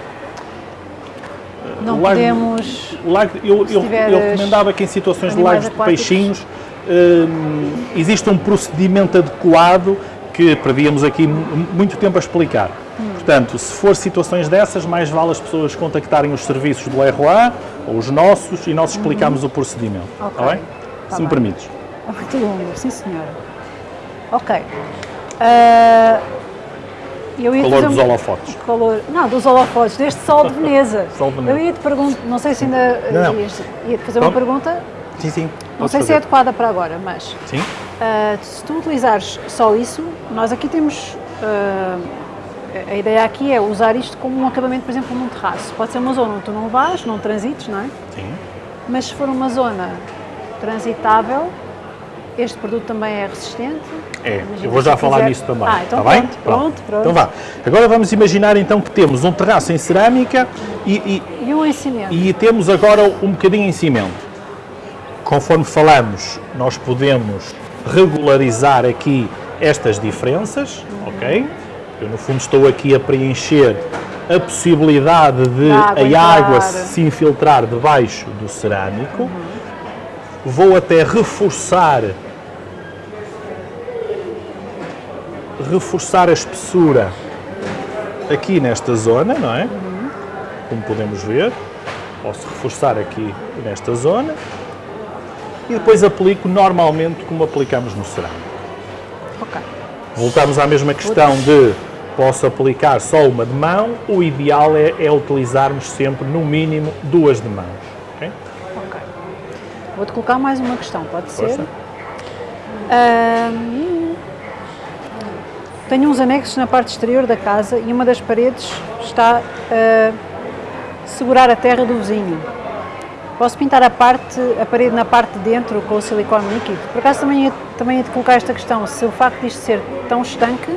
Não lago, podemos. Lago, eu, eu, eu recomendava que em situações de lagos aquáticos. de peixinhos hum, existe um procedimento adequado que perdíamos aqui muito tempo a explicar. Hum. Portanto, se for situações dessas, mais vale as pessoas contactarem os serviços do ROA ou os nossos e nós explicamos uhum. o procedimento. Okay. Está bem? Tá se bem. me permites. Muito longo, sim senhora. Ok. Uh, eu ia calor dos um... holofotes. Calor, não, dos holofotes, deste sol de Veneza. sol de Veneza. Eu ia te perguntar, não sei se ainda não, não. ia te fazer uma pergunta. Sim, sim. Não sei fazer. se é adequada para agora, mas sim? Uh, se tu utilizares só isso, nós aqui temos uh, a ideia aqui é usar isto como um acabamento, por exemplo, num terraço. Pode ser uma zona onde tu não vais, não transites, não é? Sim. Mas se for uma zona transitável. Este produto também é resistente. É, eu vou já falar quiser. nisso também. Ah, então Está pronto, bem? Pronto, pronto, Então vá. Agora vamos imaginar então que temos um terraço em cerâmica e, e, e um em cimento. E temos agora um bocadinho em cimento. Conforme falamos, nós podemos regularizar aqui estas diferenças, uhum. ok? Eu no fundo estou aqui a preencher a possibilidade de a água se infiltrar debaixo do cerâmico. Uhum vou até reforçar reforçar a espessura aqui nesta zona, não é? Uhum. Como podemos ver, posso reforçar aqui nesta zona e depois aplico normalmente como aplicamos no cerâmico. Ok. Voltamos à mesma questão de posso aplicar só uma de mão, o ideal é, é utilizarmos sempre no mínimo duas de mão. Vou-te colocar mais uma questão, pode ser? Tenho uns anexos na parte exterior da casa e uma das paredes está a segurar a terra do vizinho. Posso pintar a, parte, a parede na parte de dentro com o silicone líquido? Por acaso também ia, também te colocar esta questão, se o facto disto ser tão estanque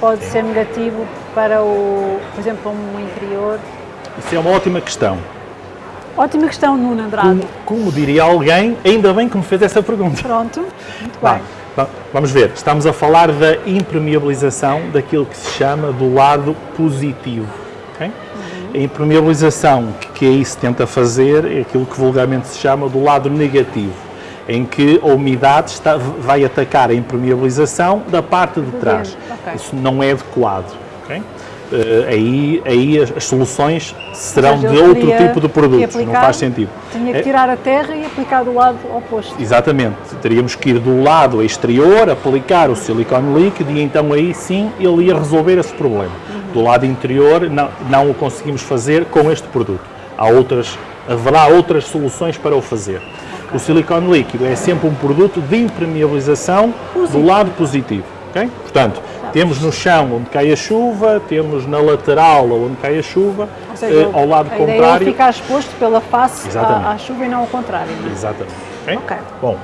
pode ser negativo para o, por exemplo, um interior? Isso é uma ótima questão. Ótima questão, Nuno Andrade. Como, como, diria alguém, ainda bem que me fez essa pergunta. Pronto, muito bem. Vamos ver, estamos a falar da impermeabilização daquilo que se chama do lado positivo. Okay? Uhum. A impermeabilização que, aí se tenta fazer é aquilo que vulgarmente se chama do lado negativo, em que a umidade está, vai atacar a impermeabilização da parte de trás. Okay. Isso não é adequado. Okay? Uh, aí, aí as, as soluções serão seja, de outro tipo de produtos, aplicar, não faz sentido. Tinha que é- tirar a terra e aplicar do lado oposto. Exatamente, teríamos que ir do lado exterior, aplicar o silicone líquido e então aí sim ele ia resolver esse problema. Uhum. Do lado interior não, não o conseguimos fazer com este produto. Há outras, haverá outras soluções para o fazer. Okay. O silicone líquido é sempre um produto de impermeabilização positivo. do lado positivo. Okay? Portanto, temos no chão onde cai a chuva, temos na lateral onde cai a chuva, seja, eh, ao lado a contrário. Ideia é ficar exposto pela face à, à, chuva e não ao contrário. Não é? Exatamente. Okay? ok. Bom.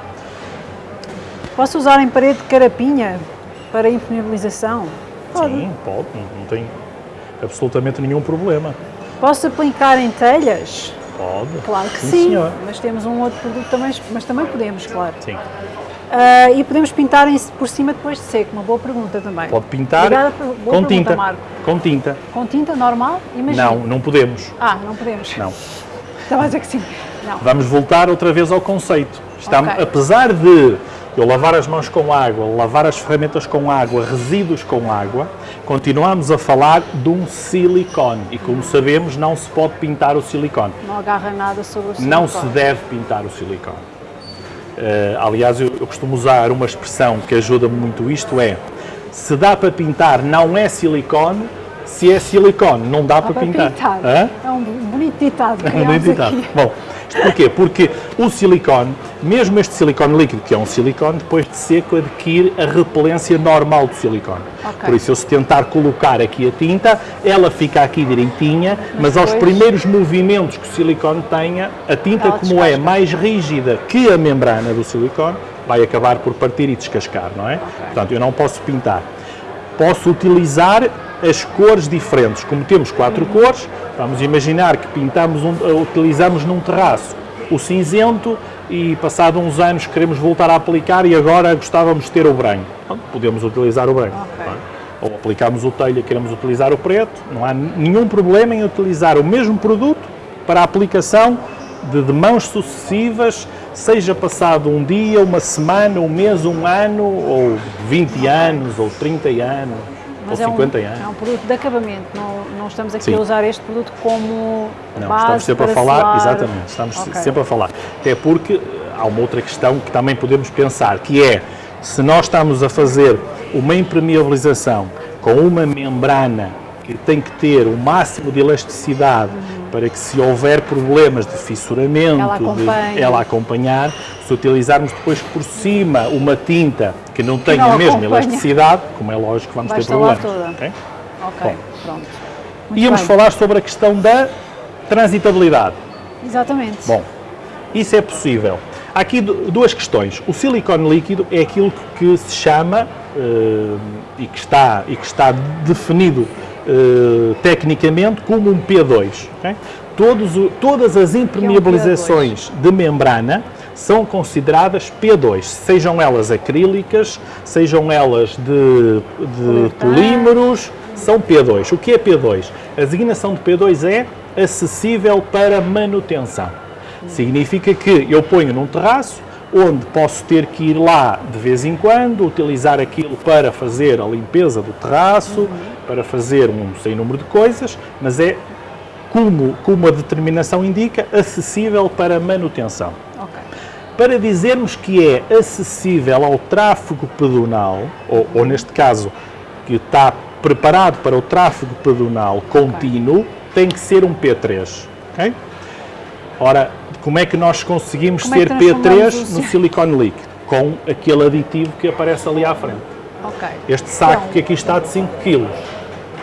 Posso usar em parede de carapinha para impermeabilização? Pode. Sim, pode. Não tem absolutamente nenhum problema. Posso aplicar em telhas? Pode. Claro que sim, sim mas temos um outro produto também, mas também podemos, claro. Sim. Uh, e podemos pintar em, por cima depois de seco, uma boa pergunta também. Pode pintar Obrigada, com tinta. Marco. Com tinta. Com tinta normal? Imagina. Não, não podemos. Ah, não podemos. Não. Estava a dizer que sim. Não. Vamos voltar outra vez ao conceito. Estamos, Ok. Apesar de eu lavar as mãos com água, lavar as ferramentas com água, resíduos com água, continuamos a falar de um silicone. E como sabemos, não se pode pintar o silicone. Não agarra nada sobre o Não se silicone. deve pintar o silicone. Eh, aliás, eu, eu costumo usar uma expressão que ajuda-me muito isto, é se dá para pintar não é silicone, se é silicone não dá, Dá para, para pintar. pintar. É um bonito ditado Não criámos editado. aqui. Bom, isto porquê? Porque o silicone, mesmo este silicone líquido, que é um silicone, depois de seco adquire a repelência normal do silicone. Ok. Por isso, eu se tentar colocar aqui a tinta, ela fica aqui direitinha, mas, aos depois- primeiros movimentos que o silicone tenha, a tinta, Ela como é descasca. mais rígida que a membrana do silicone, vai acabar por partir e descascar, não é? Portanto, eu não posso pintar. Posso utilizar as cores diferentes. Como temos quatro cores, vamos imaginar que pintamos um, utilizamos num terraço o cinzento e passado uns anos queremos voltar a aplicar e agora gostávamos de ter o branco. Pronto, podemos utilizar o branco. Ok. não é? Ou aplicamos o telha e queremos utilizar o preto, não há nenhum problema em utilizar o mesmo produto para a aplicação de, de mãos sucessivas, seja passado um dia, uma semana, um mês, um ano, ou 20 anos, ou 30 anos, Mas ou é um, 50 anos. é um produto de acabamento, não, não estamos aqui Sim. a usar este produto como Não, base estamos sempre a para falar, selar. exatamente, estamos Ok. sempre a falar. Até porque eh, há uma outra questão que também podemos pensar, que é, se nós estamos a fazer uma impermeabilização com uma membrana que tem que ter o máximo de elasticidade para que se houver problemas de fissuramento, Ela de ela acompanhar, se utilizarmos depois por cima uma tinta que não tenha não a mesma acompanha. elasticidade, como é lógico, vamos Vai ter problemas. toda. ok? Ok, pronto. Muito Íamos bem. falar sobre a questão da transitabilidade. Exatamente. Bom, isso é possível. Há aqui du- duas questões. O silicone líquido é aquilo que se chama eh, e, que está, e que está definido eh, tecnicamente como um P2. ok? Todos todas as impermeabilizações de membrana são consideradas P2, sejam elas acrílicas, sejam elas de, de polímeros, são P2. O que é P2? A designação de P2 é acessível para manutenção. Significa que eu ponho num terraço onde posso ter que ir lá de vez em quando, utilizar aquilo para fazer a limpeza do terraço, para fazer um sem número de coisas, mas é, como, como a determinação indica, acessível para manutenção. Para dizermos que é acessível ao tráfego pedonal, ou, ou neste caso, que está preparado para o tráfego pedonal contínuo, tem que ser um P3. ok? Ora, como é que nós conseguimos Como é ser transformamos P3 o no si- silicone líquido? Com aquele aditivo que aparece ali à frente. Ok. Este saco Então, que aqui está de 5 kg,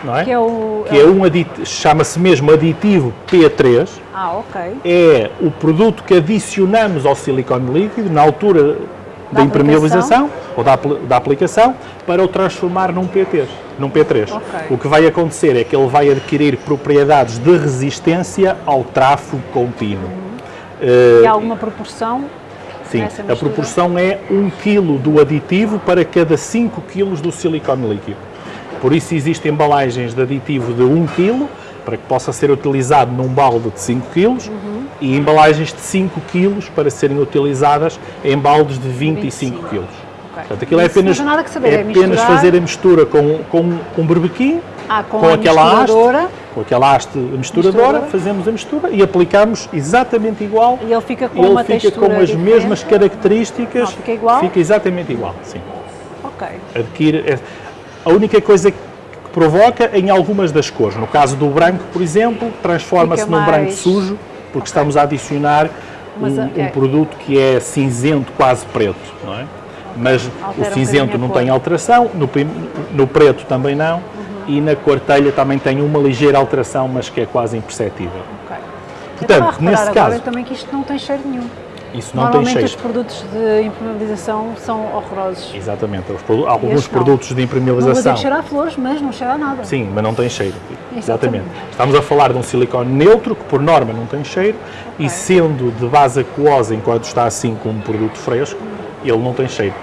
não é? Que é o. Que é um aditivo, chama-se mesmo aditivo P3, Ah, ok. é o produto que adicionamos ao silicone líquido na altura da, Da impermeabilização ou da, da aplicação para o transformar num PT, num P3. Ok. O que vai acontecer é que ele vai adquirir propriedades de resistência ao tráfego contínuo. E há alguma proporção? Sim, a proporção é 1 kg do aditivo para cada 5 kg do silicone líquido. Por isso existem embalagens de aditivo de 1 kg para que possa ser utilizado num balde de 5 kg Uhum. e embalagens de 5 kg para serem utilizadas em baldes de 25 kg. Portanto, aquilo é apenas, saber, é é apenas misturar. fazer a mistura com, com, com um berbequim, Ah, com, com a aquela haste, com aquela haste misturadora, Misturadora. fazemos a mistura e aplicamos exatamente igual e ele fica com ele uma fica textura com as diferente. mesmas características. Não, fica igual? Fica exatamente igual, sim. Ok. Adquire, é- a única coisa que provoca em algumas das cores, no caso do branco, por exemplo, transforma-se num branco sujo, porque estamos a adicionar Mas, um, é- um produto que é cinzento, quase preto, não é? Mas Altera o cinzento não cor. tem alteração, no, no preto também não. E na quartelha também tem uma ligeira alteração, mas que é quase imperceptível. ok. Portanto, eu reparar nesse agora caso- também que isto não tem cheiro nenhum. Isso não tem cheiro. os produtos de impermeabilização são horrorosos. Exatamente, produ- alguns Este não. produtos de Não vou impermeabilização. que cheira a flores, mas não cheira a nada. Sim, mas não tem cheiro. Exatamente. Exatamente. Estamos a falar de um silicone neutro, que por norma não tem cheiro, e sendo de base aquosa enquanto está assim com um produto fresco, ele não tem cheiro.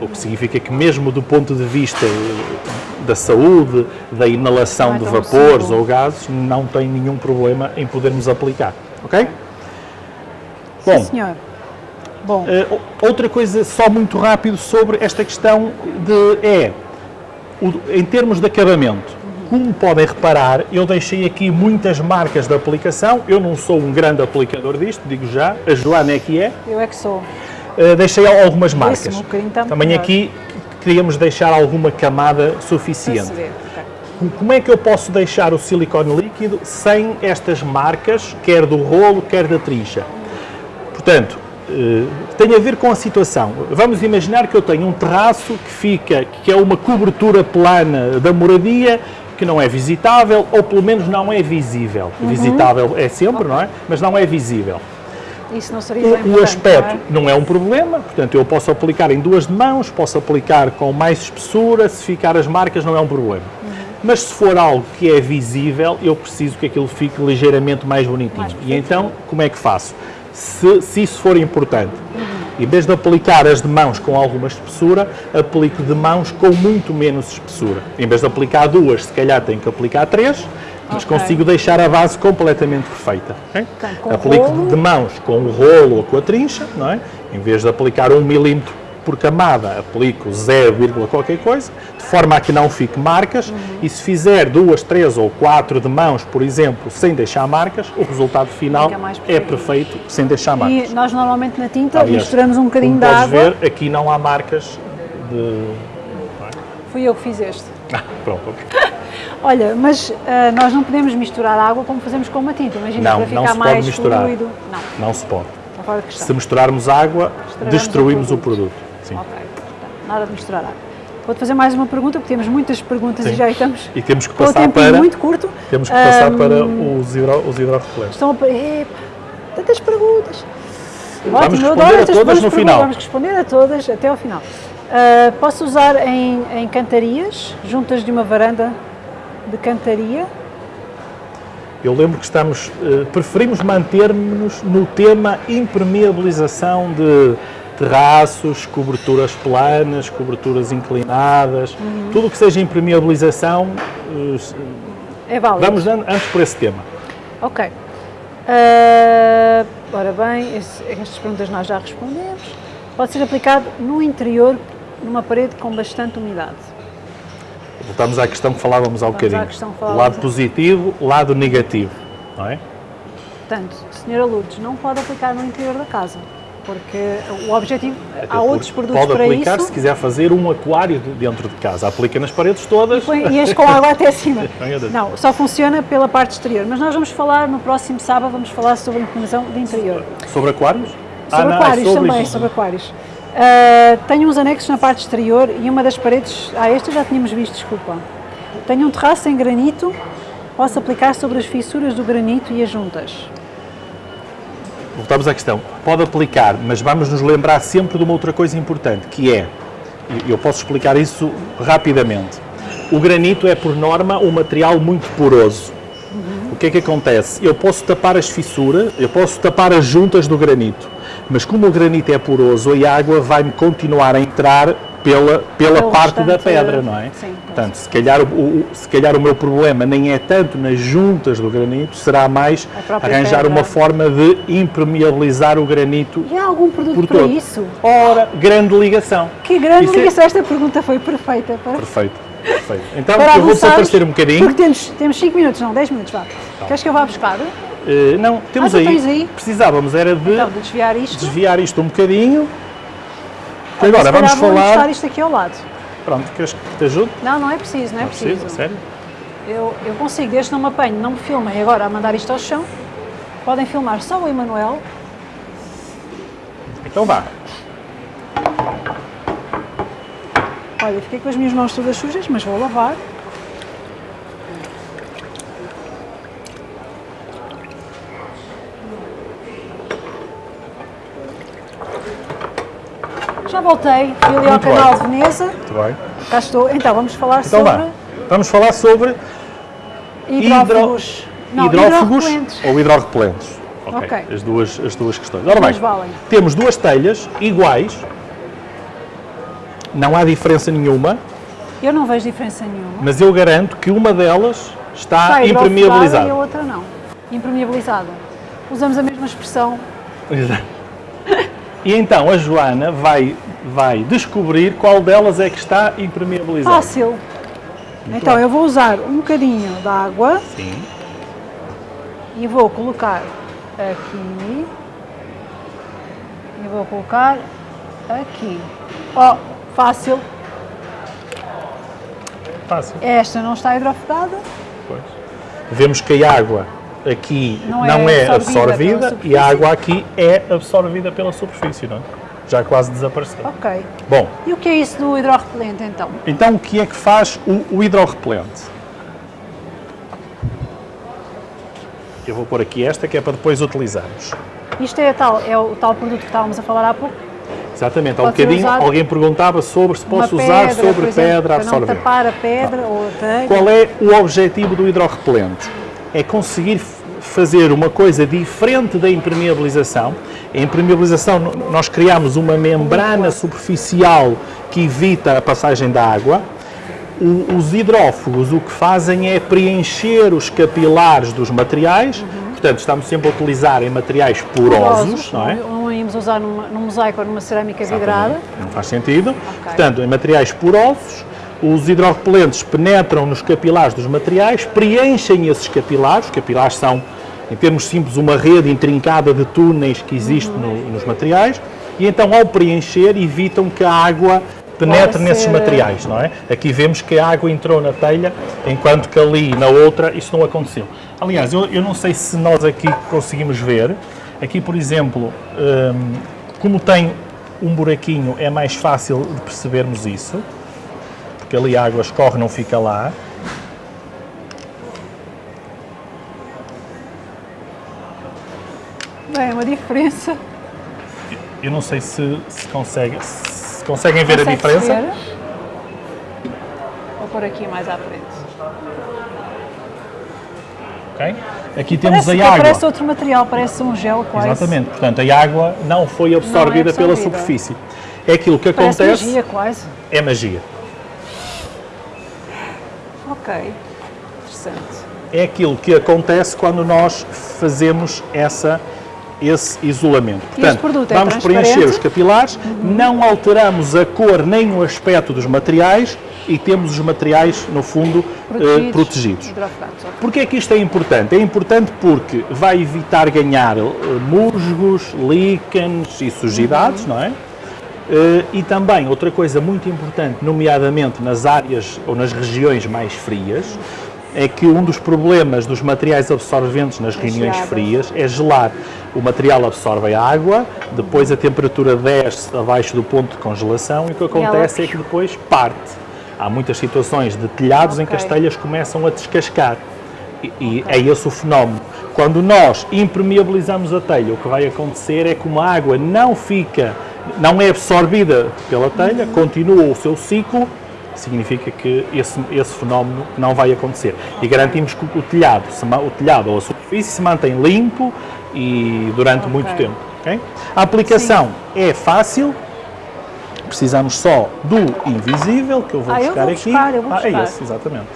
O que significa que mesmo do ponto de vista eh, da saúde, da inalação é de vapores ou gases, não tem nenhum problema em podermos aplicar. Ok? Bom, Sim, senhor. Bom, Uh, outra coisa, só muito rápido sobre esta questão de é, o- em termos de acabamento, como podem reparar, eu deixei aqui muitas marcas de aplicação, eu não sou um grande aplicador disto, digo já, a Joana é que é, eu é que sou. Uh, deixei algumas marcas. Está Também aqui queríamos deixar alguma camada suficiente. Como é que eu posso deixar o silicone líquido sem estas marcas, quer do rolo, quer da trincha? Portanto, eh, tem a ver com a situação. Vamos imaginar que eu tenho um terraço que fica, que é uma cobertura plana da moradia, que não é visitável, ou pelo menos não é visível. Uhum. Visitável é sempre, não é? Mas não é visível. Isso não seria bem O, aspecto não não é um problema, portanto eu posso aplicar em duas mãos, posso aplicar com mais espessura, se ficar as marcas não é um problema. Mas se for algo que é visível, eu preciso que aquilo fique ligeiramente mais bonitinho. Mais e então, como é que faço? Se, se isso for importante, em vez de aplicar as de mãos com alguma espessura, aplico de mãos com muito menos espessura. Em vez de aplicar duas, se calhar tenho que aplicar três, mas Ok. consigo deixar a base completamente perfeita. ok? Portanto, com Aplico rolo. de mãos com o rolo ou com a trincha, não é? Em vez de aplicar um milímetro por camada, aplico 0, qualquer coisa, de forma a que não fique marcas, Uhum. e se fizer duas, três ou quatro de mãos, por exemplo, sem deixar marcas, o resultado final é perfeito. sem deixar marcas. E nós normalmente na tinta Aliás, misturamos um bocadinho de podes água. ver, aqui não há marcas de... Fui eu que fiz este. Ah, pronto, ok. Olha, mas ah, nós não podemos misturar água como fazemos com uma tinta. Imagina, Não, para não ficar se pode mais misturar. fluido. Não, Não se pode. Se misturarmos água, destruímos o o produto. Ok, portanto, nada de misturar água. Vou-te fazer mais uma pergunta, porque temos muitas perguntas Sim. e já estamos E temos que passar tempo para... muito curto. Temos que passar Ahm, para os, hidro, os hidrorrepelentes. Estão a... pa- Epa, tantas perguntas. Vamos Ótimo, eu responder adoro a todas no final. Vamos responder a todas até ao final. Ah, posso usar em, em cantarias, juntas de uma varanda de cantaria? Eu lembro que estamos, eh, preferimos manter-nos no tema impermeabilização de terraços, coberturas planas, coberturas inclinadas, Uhum. tudo o que seja impermeabilização, eh, É válido. vamos an- antes por esse tema. Ok. Ah, ora bem, esse- estas perguntas nós já respondemos. Pode ser aplicado no interior, numa parede com bastante umidade. Voltamos à questão que falávamos há um bocadinho. falávamos. Lado positivo, lado negativo, não é? Portanto, Senhora Lourdes, não pode aplicar no interior da casa, porque o objetivo, Até há outros produtos Pode para aplicar isso se quiser fazer um aquário de- dentro de casa. Aplica nas paredes todas. põe- e enche com água até Deus. Não, só funciona pela parte exterior, mas nós vamos falar, no próximo sábado, vamos falar sobre a implementação de interior. Sobre aquários? Ah, Sobre não, é aquários sobre também, isso. sobre aquários. Ah, tenho uns anexos na parte exterior e uma das paredes, ah, esta já tínhamos visto, desculpa. Tenho um terraço em granito, posso aplicar sobre as fissuras do granito e as juntas. Voltamos à questão. Pode aplicar, mas vamos nos lembrar sempre de uma outra coisa importante, que é, e eu posso explicar isso rapidamente. O granito é, por norma, um material muito poroso. O que é que acontece? Eu posso tapar as fissuras, eu posso tapar as juntas do granito, mas como o granito é poroso, a água vai-me continuar a entrar pela, pela Pelo parte da pedra, não é? sim. Portanto, se calhar, o, o- se calhar o meu problema nem é tanto nas juntas do granito, será mais arranjar pedra. uma forma de impermeabilizar o granito E há algum produto por para todo. isso? Ora, grande ligação. Que grande Isso é- ligação, esta pergunta foi perfeita para, Perfeito, perfeito. Então, para eu vou só avançarmos, aparecer um bocadinho. Porque temos, temos 5 minutos, não, 10 minutos, vá. Queres que eu vá buscar? Eh, não, temos Ah, aí, aí? Precisávamos era de Então, de desviar isto. desviar isto um bocadinho. Agora vamos falar. encostar isto aqui ao lado. Pronto, queres que te ajude? Não, não é preciso, não é Não preciso. precisa, sério? Eu, eu consigo, desde não me apanhe, não me filmem agora a mandar isto ao chão. Podem filmar só o Emanuel. Então vá. Olha, fiquei com as minhas mãos todas sujas, mas vou lavar. Já voltei, fui ali ao Muito canal bem. de Veneza, Muito bem. cá estou. Então, vamos falar Então sobre vá. Vamos falar sobre hidrófugos hidrorrepelentes. ou hidrorrepelentes. Ok. Ok. As, duas, as duas questões. Ora bem, valem. temos duas telhas iguais. Não há diferença nenhuma, Eu não vejo diferença nenhuma. mas eu garanto que uma delas está, Está hidrofugada E a impermeabilizada. outra não. Impermeabilizada. Usamos a mesma expressão. Exato. E então a Joana vai, vai descobrir qual delas é que está impermeabilizada. Fácil. então bem. eu vou usar um bocadinho de água Sim. e vou colocar aqui e vou colocar aqui. Ó, fácil. Fácil. Esta não está hidrofugada. Pois. Vemos que a água aqui não, Não é é absorvida absorvida, e a água aqui é absorvida pela superfície, não é? Já quase desapareceu. Ok. Bom, E o que é isso do hidrorrepelente então? então o que é que faz o, o hidrorrepelente? Eu vou pôr aqui esta que é para depois utilizarmos. Isto é, tal, é o tal produto que estávamos a falar há pouco? Exatamente, há um bocadinho alguém perguntava sobre se posso Uma usar pedra, sobre pedra para não absorvente. tapar a pedra ou a telha. Qual é o objetivo do hidrorrepelente? É conseguir fazer uma coisa diferente da impermeabilização. A impermeabilização, nós criamos uma membrana superficial que evita a passagem da água. O- os hidrófugos o que fazem é preencher os capilares dos materiais, portanto estamos sempre a utilizar em materiais porosos, não é? Não íamos usar numa, num mosaico ou numa cerâmica vidrada. Exatamente. Não faz sentido. Portanto, em materiais porosos, os hidrorrepelentes penetram nos capilares dos materiais, preenchem esses capilares. Os capilares são, em termos simples, uma rede intrincada de túneis que existe Uhum. no- nos materiais. E então, ao preencher, evitam que a água penetre nesses materiais, não é? Aqui vemos que a água entrou na telha, enquanto que ali na outra isso não aconteceu. Aliás, eu, eu não sei se nós aqui conseguimos ver. Aqui, por exemplo, hum, como tem um buraquinho, é mais fácil de percebermos isso, porque ali a água escorre, não fica lá. Bem, é uma diferença. Eu não sei se, se, consegue, se conseguem ver a Consegue diferença. ver? Vou pôr aqui mais à frente. ok? Aqui temos Parece, a água. parece outro material, parece um gel quase. Exatamente, portanto a água não foi absorvida, pela absorvida. superfície. É aquilo que Parece acontece, magia quase. é magia. Ok. Interessante. É aquilo que acontece quando nós fazemos essa, esse isolamento. Produto é vamos preencher transparente? os capilares, não alteramos a cor nem o aspecto dos materiais e temos os materiais, no fundo, eh, protegidos. Hidrofugados, ok. Porquê é que isto é importante? É importante porque vai evitar ganhar eh, musgos, líquenes e sujidades, não é? Eh, E também, outra coisa muito importante, nomeadamente nas áreas ou nas regiões mais frias, é que um dos problemas dos materiais absorventes nas gelada. frias é gelar. O material absorve a água, depois a temperatura desce abaixo do ponto de congelação e o que acontece é que depois parte. Há muitas situações de telhados em que as telhas começam a descascar. E, e é esse o fenómeno. Quando nós impermeabilizamos a telha, o que vai acontecer é que uma água não fica, não é absorvida pela telha, Uhum. continua o seu ciclo, significa que esse, esse fenómeno não vai acontecer. E garantimos que o telhado, o telhado ou a superfície se mantém limpo e durante muito tempo. ok? A aplicação é fácil, precisamos só do invisível, que eu vou Ah, eu buscar vou aqui. buscar, eu vou Ah, é buscar. esse, exatamente.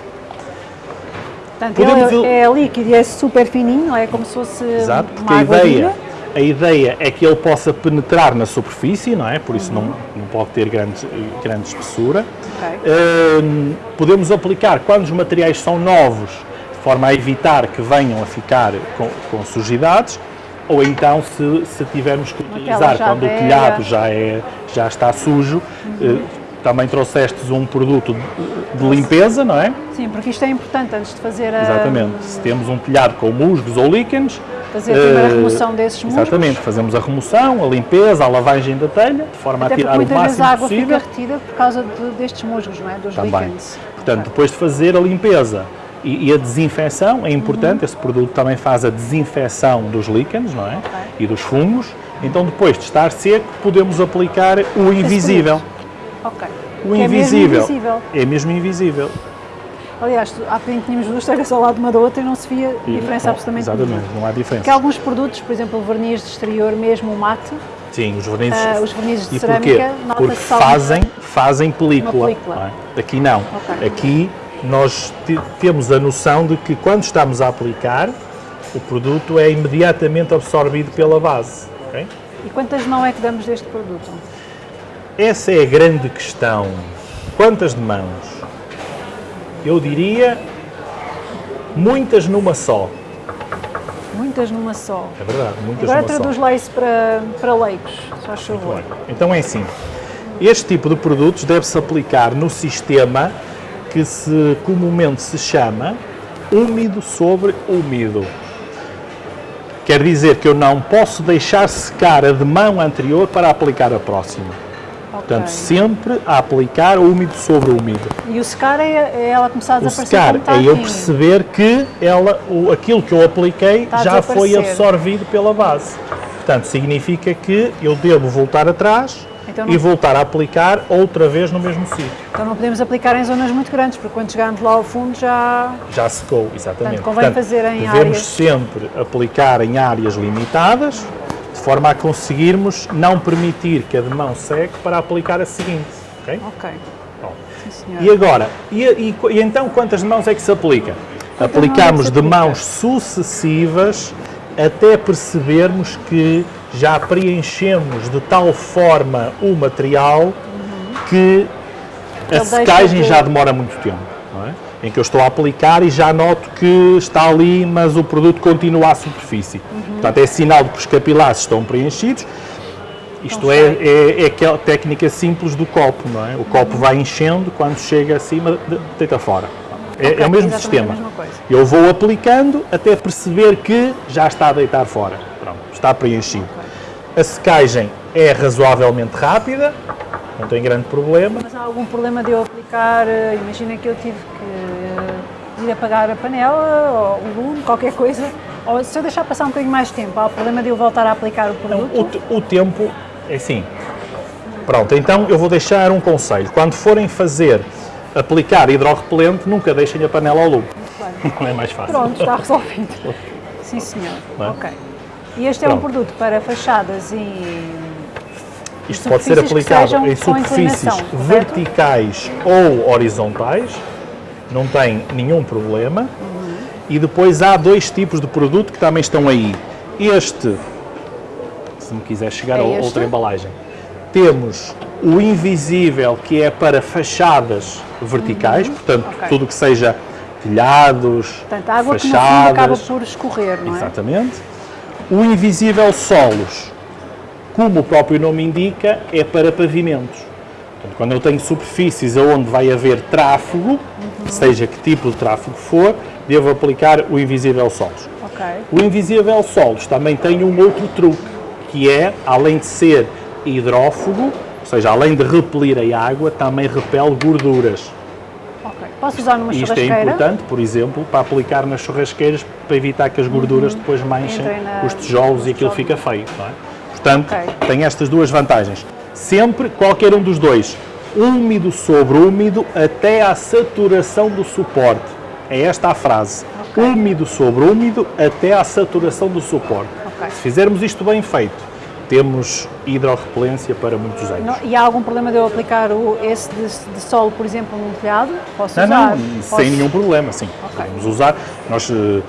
Portanto, Podemos ver- é líquido e é super fininho, é como se fosse Exato, uma porque a água ideia. A ideia é que ele possa penetrar na superfície, não é? Por isso não, não pode ter grande, grande espessura. Ok. Hum, podemos aplicar quando os materiais são novos, de forma a evitar que venham a ficar com, com sujidades, ou então se, se tivermos que utilizar quando o velha. telhado já, é, já está sujo, eh, também trouxestes um produto de, de limpeza, não é? Sim, porque isto é importante antes de fazer a, Exatamente. Se temos um telhado com musgos ou líquenes, fazer primeiro a eh, remoção desses musgos. Exatamente, fazemos a remoção, a limpeza, a lavagem da telha, de forma Até a tirar o máximo a água possível. fica retida por causa de- destes musgos, não é? Dos Também. líquens. Portanto, depois de fazer a limpeza e, a desinfecção, é importante, Uhum. esse produto também faz a desinfecção dos líquenes, não é? E dos fungos. Então, depois de estar seco, podemos aplicar o invisível. Ok. O Que é mesmo invisível. invisível. É mesmo invisível. Aliás, há bocadinho tínhamos duas telhas ao lado uma da outra e não se via E- diferença bom, absolutamente Exatamente, nenhuma. não há Porque diferença. alguns produtos, por exemplo, o verniz de exterior, mesmo o mate, Sim, os vernizes. Ah, os vernizes de e cerâmica, Porque fazem, fazem película. Película. não é? Aqui não. Ok. Aqui nós te- temos a noção de que quando estamos a aplicar, o produto é imediatamente absorvido pela base. ok? E quantas mãos é que damos deste produto? Essa é a grande questão. Quantas de mãos? Eu diria muitas numa só. Muitas numa só. É verdade, muitas Agora numa só. traduz lá isso para, para leigos, faz favor. Então é assim. Este tipo de produtos deve-se aplicar no sistema que se comumente se chama úmido sobre úmido. Quer dizer que eu não posso deixar secar a de mão anterior para aplicar a próxima. Portanto, sempre a aplicar úmido sobre úmido. E o secar é, é ela começar a O desaparecer secar está é eu perceber que ela, o, aquilo que eu apliquei Está já foi absorvido pela base. Portanto, significa que eu devo voltar atrás Então e não- voltar a aplicar outra vez no mesmo sítio. Então não podemos aplicar em zonas muito grandes, porque quando chegarmos lá ao fundo já... Já secou, exatamente. Portanto, convém fazer em devemos áreas- sempre aplicar em áreas limitadas, de forma a conseguirmos não permitir que a de mão seque para aplicar a seguinte. ok? Ok, Bom. sim. E agora, e, e- e então quantas mãos é que se aplica? Quantas Aplicamos é que se de aplica? mãos sucessivas até percebermos que já preenchemos de tal forma o material que a secagem de- já demora muito tempo. É? Em que eu estou a aplicar e já noto que está ali, mas o produto continua à superfície. Uhum. Portanto, é sinal de que os capilares estão preenchidos. Isto é, é, é aquela técnica simples do copo, não é? O copo vai enchendo, quando chega acima, de- deita fora. É, Ok, é o mesmo sistema. a. Eu vou aplicando até perceber que já está a deitar fora. Pronto, está preenchido. A secagem é razoavelmente rápida, não tem grande problema. Mas há algum problema de eu aplicar, eh, imagina que eu tive que eh, ir apagar a panela, ou o lume, qualquer coisa, ou se eu deixar passar um bocadinho mais tempo, há problema de eu voltar a aplicar o produto? O, te- o tempo é assim. Pronto, então eu vou deixar um conselho. Quando forem fazer, aplicar hidrorrepelente, nunca deixem a panela ao lume. Não é mais fácil. Pronto, está resolvido. Sim, senhor. Não é? Ok. E este é um Pronto. produto para fachadas e Isto pode ser aplicado em superfícies verticais ou horizontais, não tem nenhum problema. Uhum. E depois há dois tipos de produto que também estão aí. Este, se me quiser chegar É a este? outra embalagem, temos o invisível que é para fachadas verticais, portanto Uhum. Ok. tudo que seja telhados, portanto, a água que no fachadas, fundo acaba por escorrer, não é? Exatamente. O invisível solos, como o próprio nome indica, é para pavimentos. Portanto, quando eu tenho superfícies onde vai haver tráfego, seja que tipo de tráfego for, devo aplicar o invisível solos. Ok. O invisível solos também tem um outro truque, que é, além de ser hidrófugo, ou seja, além de repelir a água, também repele gorduras. Posso usar numa isto é importante, por exemplo, para aplicar nas churrasqueiras para evitar que as gorduras depois manchem Uhum. Na- os tijolos e aquilo fica feio. Não é? Portanto, Ok. tem estas duas vantagens. Sempre qualquer um dos dois, úmido sobre úmido até à saturação do suporte. É esta a frase. Ok. Úmido sobre úmido até à saturação do suporte. Ok. Se fizermos isto bem feito, temos hidrorrepelência para muitos anos. E há algum problema de eu aplicar o, esse de, de solo, por exemplo, num telhado? Posso Não, usar? não, Posso- sem nenhum problema, sim. Ok. Podemos usar. Nós eh,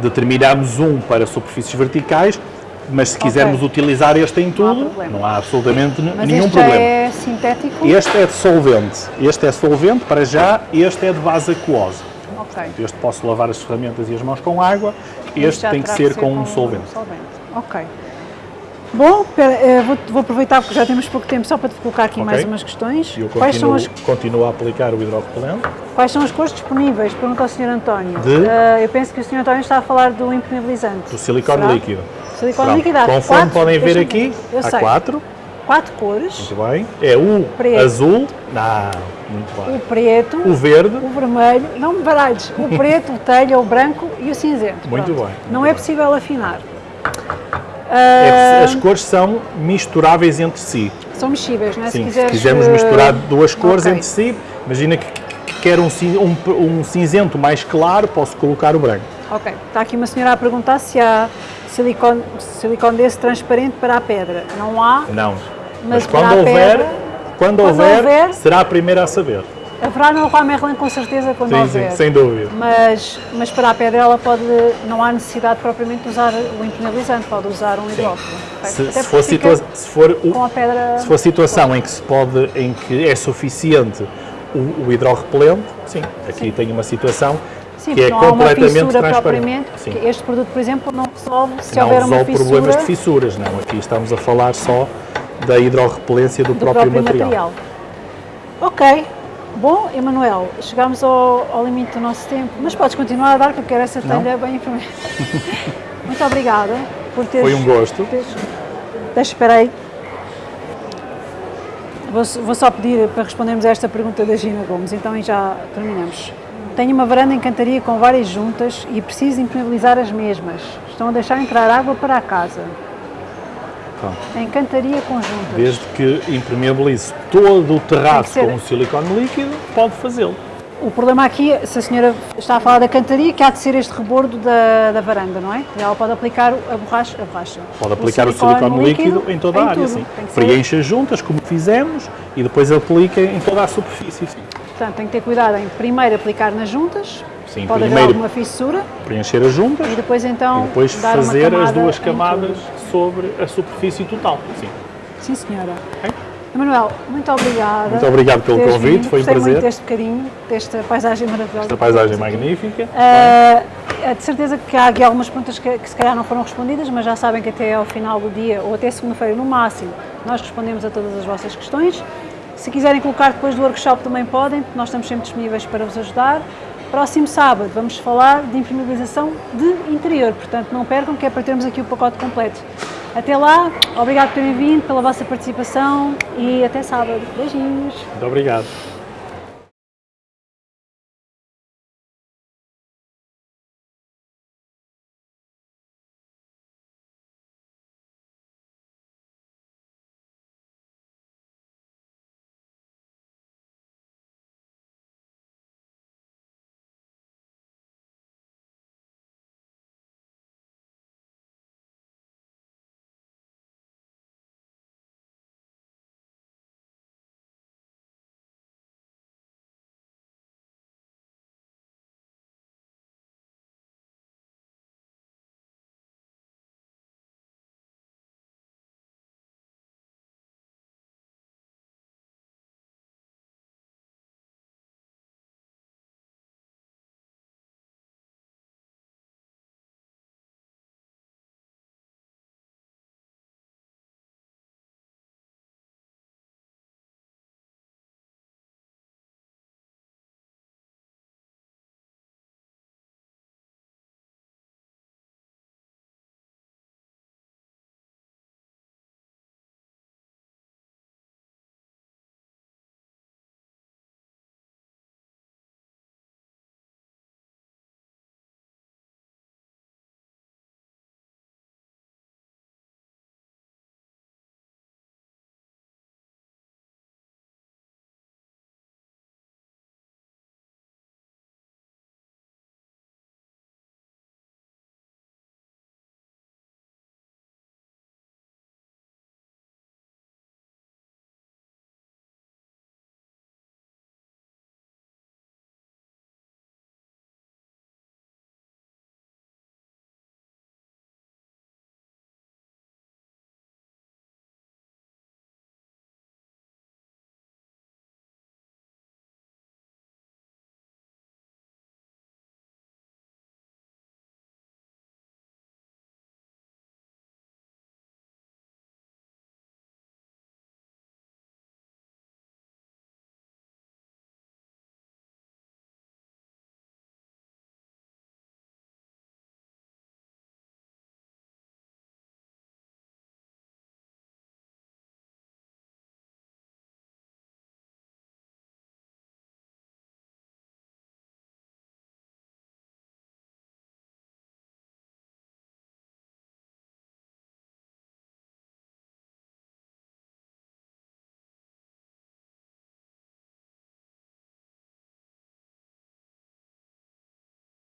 determinamos um para superfícies verticais, mas se quisermos utilizar este em tudo, problema. não há absolutamente Mas nenhum este problema. é sintético? Este é de solvente. Este é solvente para já, este é de base aquosa. Ok. Este posso lavar as ferramentas e as mãos com água, este tem que terá ser com um solvente. Ok. Bom, eh, vou, aproveitar porque já temos pouco tempo só para te colocar aqui Ok. mais umas questões. E eu Quais são, continuo, as, continuo a aplicar o hidrorrepelente. quais são as cores disponíveis? Pergunta ao Sr. António. De? Eh, eu penso que o Sr. António está a falar do impermeabilizante. Do silicone líquido. Conforme quatro, podem ver aqui, há sei. quatro. Quatro cores. Muito bem. É o Preto. azul. Não, muito bem. O preto, O verde. o vermelho, não me baralhes, o preto, o telha, o branco e o cinzento. Muito Pronto. bem, muito Não é bem. possível afinar. É, Ah, as cores são misturáveis entre si. São mexíveis, não é? Sim, se se quiseres, quisermos eh, misturar duas cores ok. entre si, imagina que, que quer um, um, um cinzento mais claro, posso colocar o branco. Ok, está aqui uma senhora a perguntar se há silicone, silicone desse transparente para a pedra. Não há, Não. Mas Mas, quando houver, pedra, quando, quando houver, houver- será a primeira a saber. Haverá no Leroy Merlin com certeza quando Sim, houver. sim, sem dúvida. Mas, mas para a pedrela pode, não há necessidade propriamente de usar o impermeabilizante, pode usar um hidrógeno. Se, se for, situa se, for o- pedra... se for situação em que se pode, em que é suficiente o, o hidrorrepelente, sim, aqui tem uma situação Sim, que é porque há uma completamente fissura transparente. propriamente. Sim. porque Este produto, por exemplo, não resolve se Não houver uma resolve fissura problemas de fissuras, não. Aqui estamos a falar só da hidrorrepelência do, do próprio, material. Ok. Bom, Emanuel, chegámos ao, ao limite do nosso tempo, mas podes continuar a dar, que eu quero essa telha bem informada. Muito obrigada por teres... Foi um gosto. teres- Deixa, espera aí. Vou, vou só pedir para respondermos a esta pergunta da Gina Gomes, então e já terminamos. Tenho uma varanda em cantaria com várias juntas e preciso impermeabilizar as mesmas. Estão a deixar entrar água para a casa. Pronto. Em cantaria com juntas. Desde que impermeabilize todo o terraço ser- com o silicone líquido, pode fazê-lo. O problema aqui, se a senhora está a falar da cantaria, que há de ser este rebordo da, da varanda, não é? Ela pode aplicar a borracha, a borracha. Pode aplicar o silicone, líquido, em toda a área, tudo. sim. Que ser- juntas, como fizemos, e depois aplica em toda a superfície, sim. Portanto, tem que ter cuidado em primeiro aplicar nas juntas, Sim, pode haver alguma fissura, Preencher as juntas e depois então e depois dar uma fazer as duas camadas sobre a superfície total. Sim. Sim, senhora. Ok? Emanuel, muito obrigada. Muito obrigado pelo convite, vindo. foi um Gostei prazer. muito deste bocadinho, desta paisagem maravilhosa. Esta paisagem magnífica. É de certeza que há aqui algumas perguntas que, que se calhar não foram respondidas, mas já sabem que até ao final do dia, ou até segunda-feira no máximo, nós respondemos a todas as vossas questões. Se quiserem colocar depois do workshop também podem, nós estamos sempre disponíveis para vos ajudar. Próximo sábado vamos falar de impermeabilização de interior, portanto não percam que é para termos aqui o pacote completo. Até lá, obrigado por terem vindo, pela vossa participação e até sábado. Beijinhos! Muito obrigado.